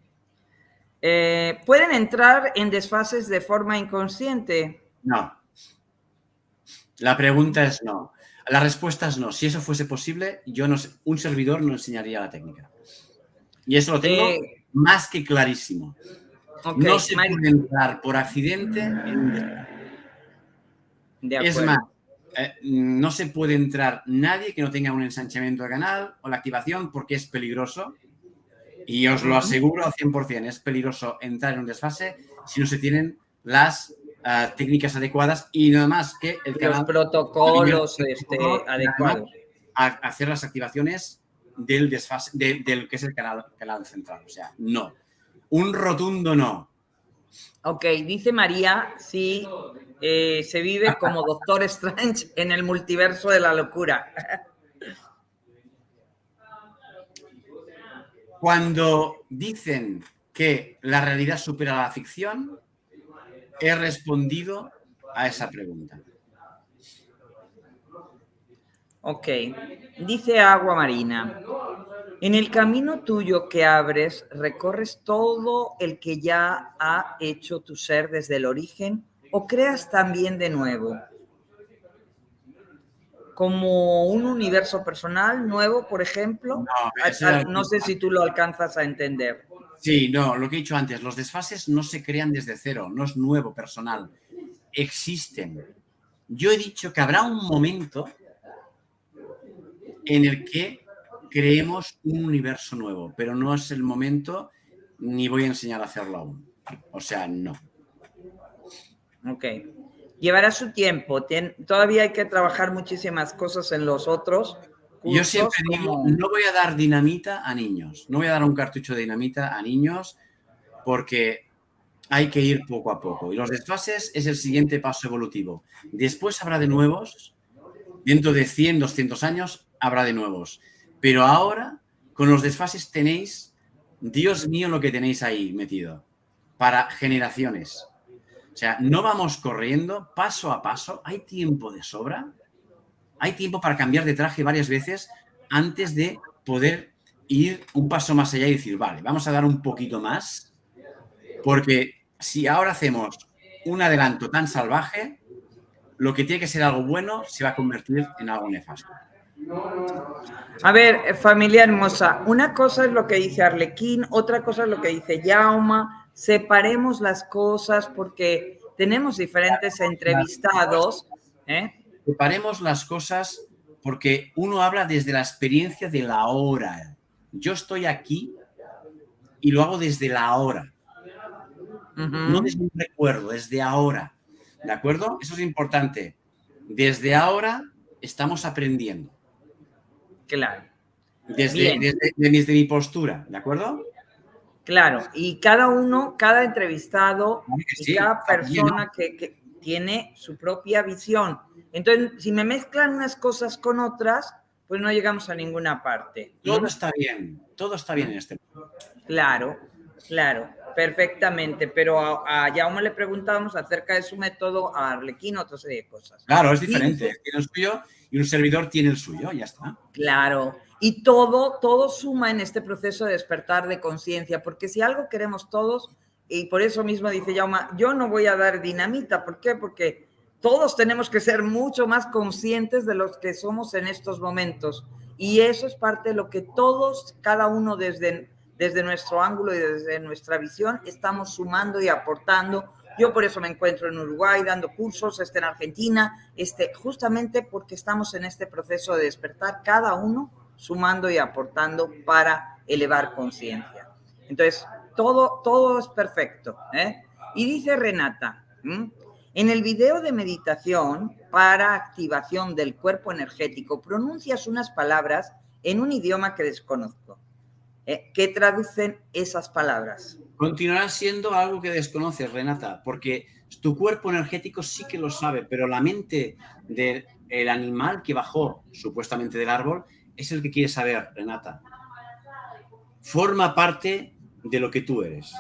Eh, ¿Pueden entrar en desfases de forma inconsciente? No. La pregunta es no. La respuesta es no. Si eso fuese posible, yo no un servidor no enseñaría la técnica. Y eso lo tengo eh, más que clarísimo. no se puede entrar por accidente en Es más, eh, no se puede entrar nadie que no tenga un ensanchamiento de canal o la activación porque es peligroso. Y os lo aseguro al 100%, es peligroso entrar en un desfase si no se tienen las eh, técnicas adecuadas y nada más que el canal... Los protocolos este, adecuados. Hacer las activaciones del desfase, del que es el canal, canal central. O sea, no. Un rotundo no. Ok, dice María, sí, eh, se vive como Doctor Strange en el multiverso de la locura. Cuando dicen que la realidad supera la ficción, he respondido a esa pregunta. Ok, dice Agua Marina. En el camino tuyo que abres, recorres todo el que ya ha hecho tu ser desde el origen o creas también de nuevo. Como un universo personal nuevo, por ejemplo. No, no sé si tú lo alcanzas a entender. Sí, no, lo que he dicho antes, los desfases no se crean desde cero, no es nuevo personal, existen. Yo he dicho que habrá un momento en el que creemos un universo nuevo, pero no es el momento ni voy a enseñar a hacerlo aún. O sea, no. Ok. Llevará su tiempo. todavía hay que trabajar muchísimas cosas en los otros. Yo siempre digo, no voy a dar dinamita a niños. No voy a dar un cartucho de dinamita a niños porque hay que ir poco a poco. Y los desfases es el siguiente paso evolutivo. Después habrá de nuevos. Dentro de 100, 200 años habrá de nuevos. Pero ahora, con los desfases tenéis, Dios mío, lo que tenéis ahí metido. Para generaciones. O sea, no vamos corriendo paso a paso. Hay tiempo de sobra. Hay tiempo para cambiar de traje varias veces antes de poder ir un paso más allá y decir, vale, vamos a dar un poquito más porque si ahora hacemos un adelanto tan salvaje, lo que tiene que ser algo bueno se va a convertir en algo nefasto. A ver, familia hermosa, una cosa es lo que dice Arlequín, otra cosa es lo que dice Jauma. Separemos las cosas porque tenemos diferentes entrevistados. ¿eh? Separemos las cosas porque uno habla desde la experiencia de la hora. Yo estoy aquí y lo hago desde la hora. No desde un recuerdo, desde ahora. ¿De acuerdo? Eso es importante. Desde ahora estamos aprendiendo. Claro. Desde, desde, mi postura, ¿de acuerdo? Claro, y cada uno, cada entrevistado, cada persona que, tiene su propia visión. Entonces, si me mezclan unas cosas con otras, pues no llegamos a ninguna parte. Todo está bien, todo está bien en este momento. Claro, claro. Perfectamente, pero a, a le preguntábamos acerca de su método, a Arlequín otra serie de cosas. Claro, es diferente. tiene el suyo y un servidor tiene el suyo, ya está. Claro. Y todo, todo suma en este proceso de despertar de conciencia, porque si algo queremos todos, y por eso mismo dice Jauma, yo no voy a dar dinamita. ¿Por qué? Porque todos tenemos que ser mucho más conscientes de los que somos en estos momentos. Y eso es parte de lo que todos, cada uno desde desde nuestro ángulo y desde nuestra visión, estamos sumando y aportando. Yo por eso me encuentro en Uruguay dando cursos, este en Argentina, este, justamente porque estamos en este proceso de despertar cada uno sumando y aportando para elevar conciencia. Entonces, todo, todo es perfecto. ¿eh? Y dice Renata, en el video de meditación para activación del cuerpo energético, pronuncias unas palabras en un idioma que desconozco. Eh, ¿Qué traducen esas palabras? Continuará siendo algo que desconoces, Renata, porque tu cuerpo energético sí que lo sabe, pero la mente del animal que bajó supuestamente del árbol es el que quiere saber, Renata. Forma parte de lo que tú eres.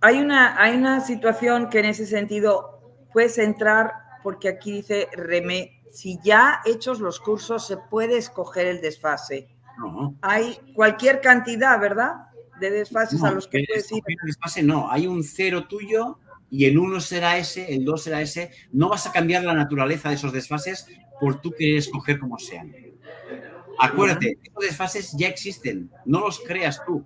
Hay una, hay una situación que en ese sentido puedes entrar, porque aquí dice Remé, si ya hechos los cursos se puede escoger el desfase. Hay cualquier cantidad, ¿verdad? De desfases a los que puedes ir. Desfase no, hay un cero tuyo y el uno será ese, el dos será ese. No vas a cambiar la naturaleza de esos desfases por tú querer escoger como sean. Acuérdate, esos desfases ya existen, no los creas tú.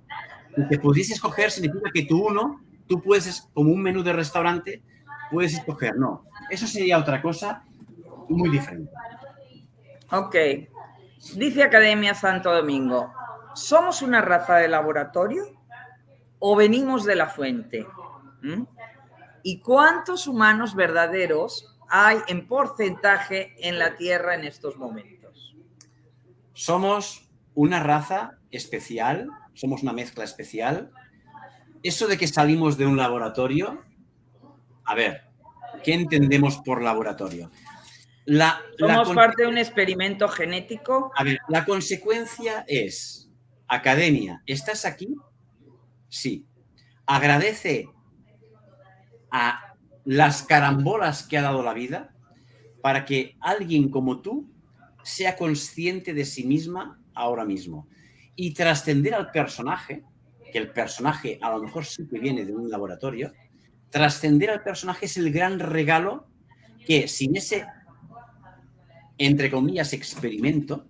que pudiese escoger significa que tú uno, tú puedes, como un menú de restaurante, puedes escoger. No, eso sería otra cosa muy diferente. Ok. Dice Academia Santo Domingo, ¿somos una raza de laboratorio o venimos de la fuente? ¿Mm? ¿Y cuántos humanos verdaderos hay en porcentaje en la Tierra en estos momentos? Somos una raza especial, somos una mezcla especial. Eso de que salimos de un laboratorio, a ver, ¿qué entendemos por laboratorio? La, ¿Somos parte de un experimento genético? A ver, la consecuencia es, academia, ¿estás aquí? Sí. Agradece a las carambolas que ha dado la vida para que alguien como tú sea consciente de sí misma ahora mismo y trascender al personaje, que el personaje a lo mejor sí que viene de un laboratorio, trascender al personaje es el gran regalo que sin ese entre comillas, experimento,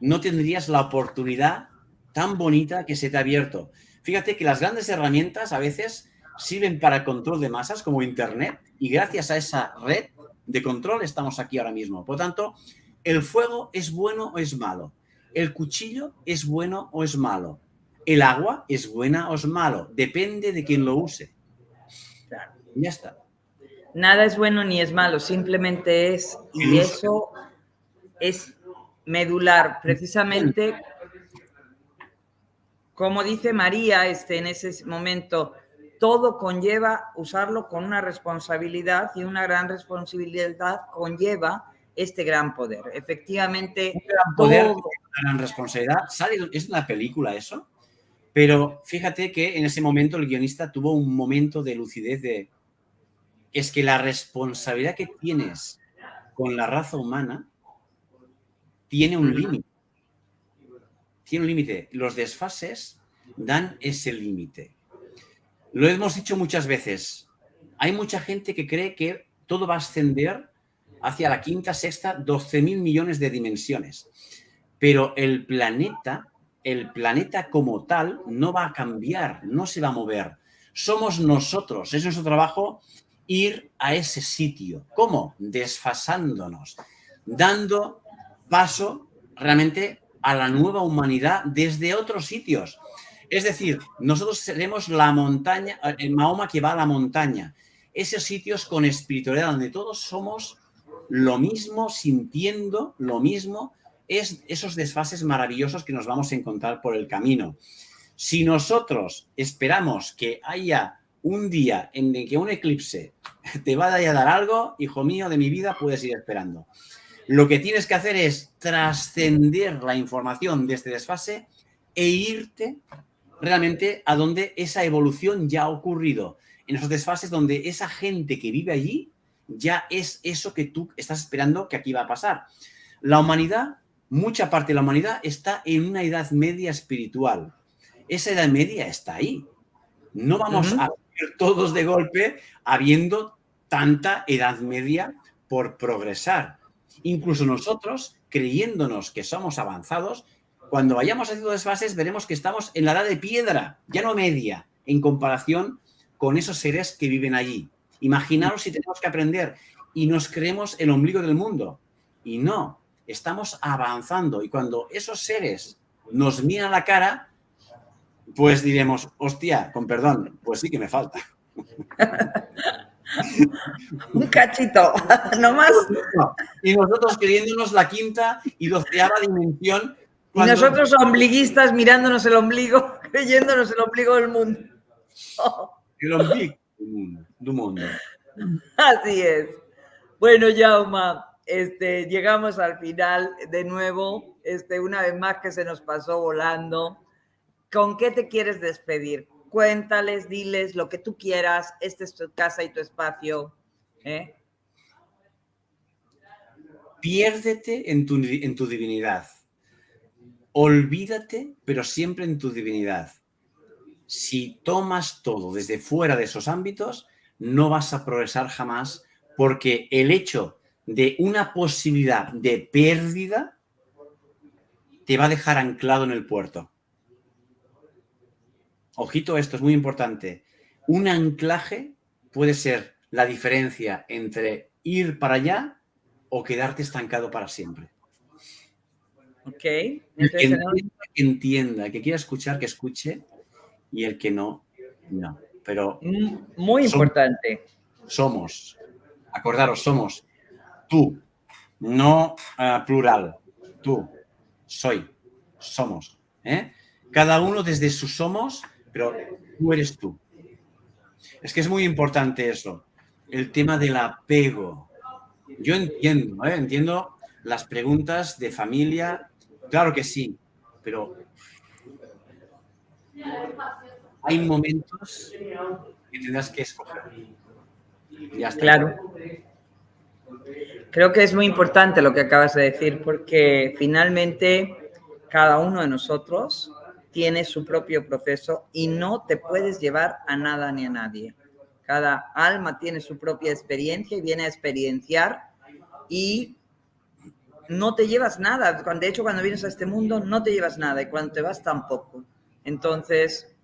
no tendrías la oportunidad tan bonita que se te ha abierto. Fíjate que las grandes herramientas a veces sirven para el control de masas como Internet y gracias a esa red de control estamos aquí ahora mismo. Por lo tanto, ¿el fuego es bueno o es malo? ¿El cuchillo es bueno o es malo? ¿El agua es buena o es malo? Depende de quién lo use. Ya está. Nada es bueno ni es malo, simplemente es, y eso es medular, precisamente como dice María este, en ese momento, todo conlleva usarlo con una responsabilidad y una gran responsabilidad conlleva este gran poder. Efectivamente, un gran poder, una gran responsabilidad. es una película eso, pero fíjate que en ese momento el guionista tuvo un momento de lucidez de es que la responsabilidad que tienes con la raza humana tiene un límite tiene un límite. Los desfases dan ese límite. Lo hemos dicho muchas veces. Hay mucha gente que cree que todo va a ascender hacia la quinta, sexta, 12 mil millones de dimensiones. Pero el planeta, el planeta como tal, no va a cambiar, no se va a mover. Somos nosotros, es nuestro trabajo ir a ese sitio. ¿Cómo? Desfasándonos, dando paso realmente a la nueva humanidad desde otros sitios. Es decir, nosotros seremos la montaña, el Mahoma que va a la montaña. Esos sitios con espiritualidad donde todos somos lo mismo, sintiendo lo mismo, es esos desfases maravillosos que nos vamos a encontrar por el camino. Si nosotros esperamos que haya un día en el que un eclipse te vaya a dar algo, hijo mío de mi vida, puedes ir esperando. Lo que tienes que hacer es trascender la información de este desfase e irte realmente a donde esa evolución ya ha ocurrido. En esos desfases donde esa gente que vive allí ya es eso que tú estás esperando que aquí va a pasar. La humanidad, mucha parte de la humanidad está en una edad media espiritual. Esa edad media está ahí. No vamos a ir todos de golpe habiendo tanta edad media por progresar. Incluso nosotros, creyéndonos que somos avanzados, cuando vayamos haciendo desfases veremos que estamos en la edad de piedra, ya no media, en comparación con esos seres que viven allí. Imaginaros si tenemos que aprender y nos creemos el ombligo del mundo. Y no, estamos avanzando. Y cuando esos seres nos miran la cara, pues diremos, hostia, con perdón, pues sí que me falta. Un cachito, no más. Y nosotros creyéndonos la quinta y doceava dimensión. Y nosotros ombliguistas mirándonos el ombligo, creyéndonos el ombligo del mundo. El ombligo del mundo. Así es. Bueno, Jauma, este, llegamos al final de nuevo, este, una vez más que se nos pasó volando. ¿Con qué te quieres despedir? cuéntales, diles lo que tú quieras, esta es tu casa y tu espacio. ¿eh? Piérdete en tu, en tu divinidad. Olvídate, pero siempre en tu divinidad. Si tomas todo desde fuera de esos ámbitos, no vas a progresar jamás porque el hecho de una posibilidad de pérdida te va a dejar anclado en el puerto. Ojito, esto es muy importante. Un anclaje puede ser la diferencia entre ir para allá o quedarte estancado para siempre. Ok. El que entienda, que entienda, que quiera escuchar, que escuche, y el que no, no. Pero. Mm, muy importante. Somos, acordaros, somos tú, no ah, plural, tú, soy, somos. ¿eh? Cada uno desde su somos pero tú eres tú. Es que es muy importante eso, el tema del apego. Yo entiendo, ¿eh? entiendo las preguntas de familia, claro que sí, pero hay momentos que tendrás que escoger. Ya. Claro. Creo que es muy importante lo que acabas de decir, porque finalmente cada uno de nosotros tiene su propio proceso y no te puedes llevar a nada ni a nadie. Cada alma tiene su propia experiencia y viene a experienciar y no te llevas nada. De hecho, cuando vienes a este mundo no te llevas nada y cuando te vas tampoco. Entonces,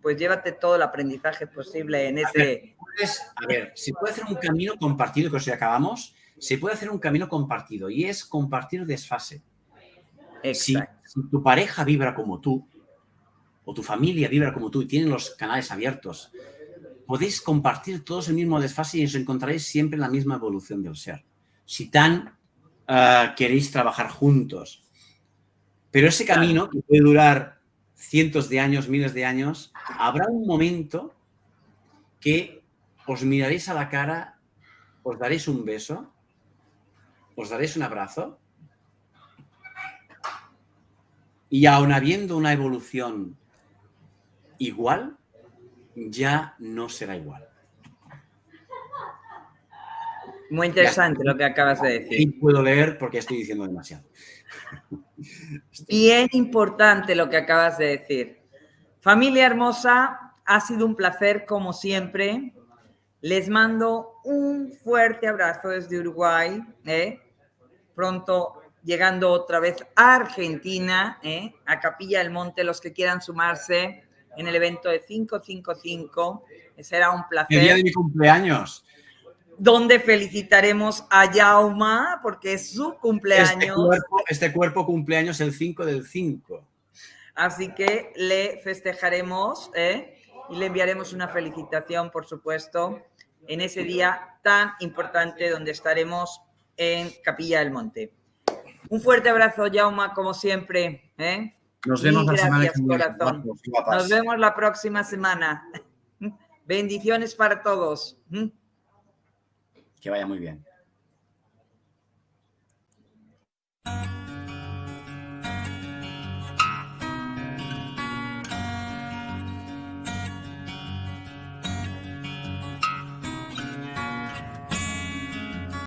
pues llévate todo el aprendizaje posible en ese... A ver, si puede hacer un camino compartido que os acabamos, se puede hacer un camino compartido y es compartir desfase. Si, si tu pareja vibra como tú, o tu familia vibra como tú y tienen los canales abiertos, podéis compartir todos el mismo desfase y os encontraréis siempre en la misma evolución del ser. Si tan ah, queréis trabajar juntos. Pero ese camino, que puede durar cientos de años, miles de años, habrá un momento que os miraréis a la cara, os daréis un beso, os daréis un abrazo y aun habiendo una evolución igual, ya no será igual. Muy interesante lo que acabas de decir. Y puedo leer porque estoy diciendo demasiado. Bien importante lo que acabas de decir. Familia hermosa, ha sido un placer como siempre. Les mando un fuerte abrazo desde Uruguay. ¿eh? Pronto llegando otra vez a Argentina, ¿eh? a Capilla del Monte, los que quieran sumarse en el evento de 555. Será un El día placer. de mi cumpleaños. Donde felicitaremos a Yauma porque es su Este cumpleaños. cuerpo, este cuerpo cumpleaños el 5 del 5. Así que le festejaremos ¿eh? y le enviaremos una felicitación, por supuesto, en ese día tan importante donde estaremos en Capilla del Monte. Un fuerte abrazo, Jauma, como siempre. ¿eh? Nos vemos la semana gracias, que viene. corazón. Nos vemos la próxima semana. Bendiciones para todos. Que vaya muy bien.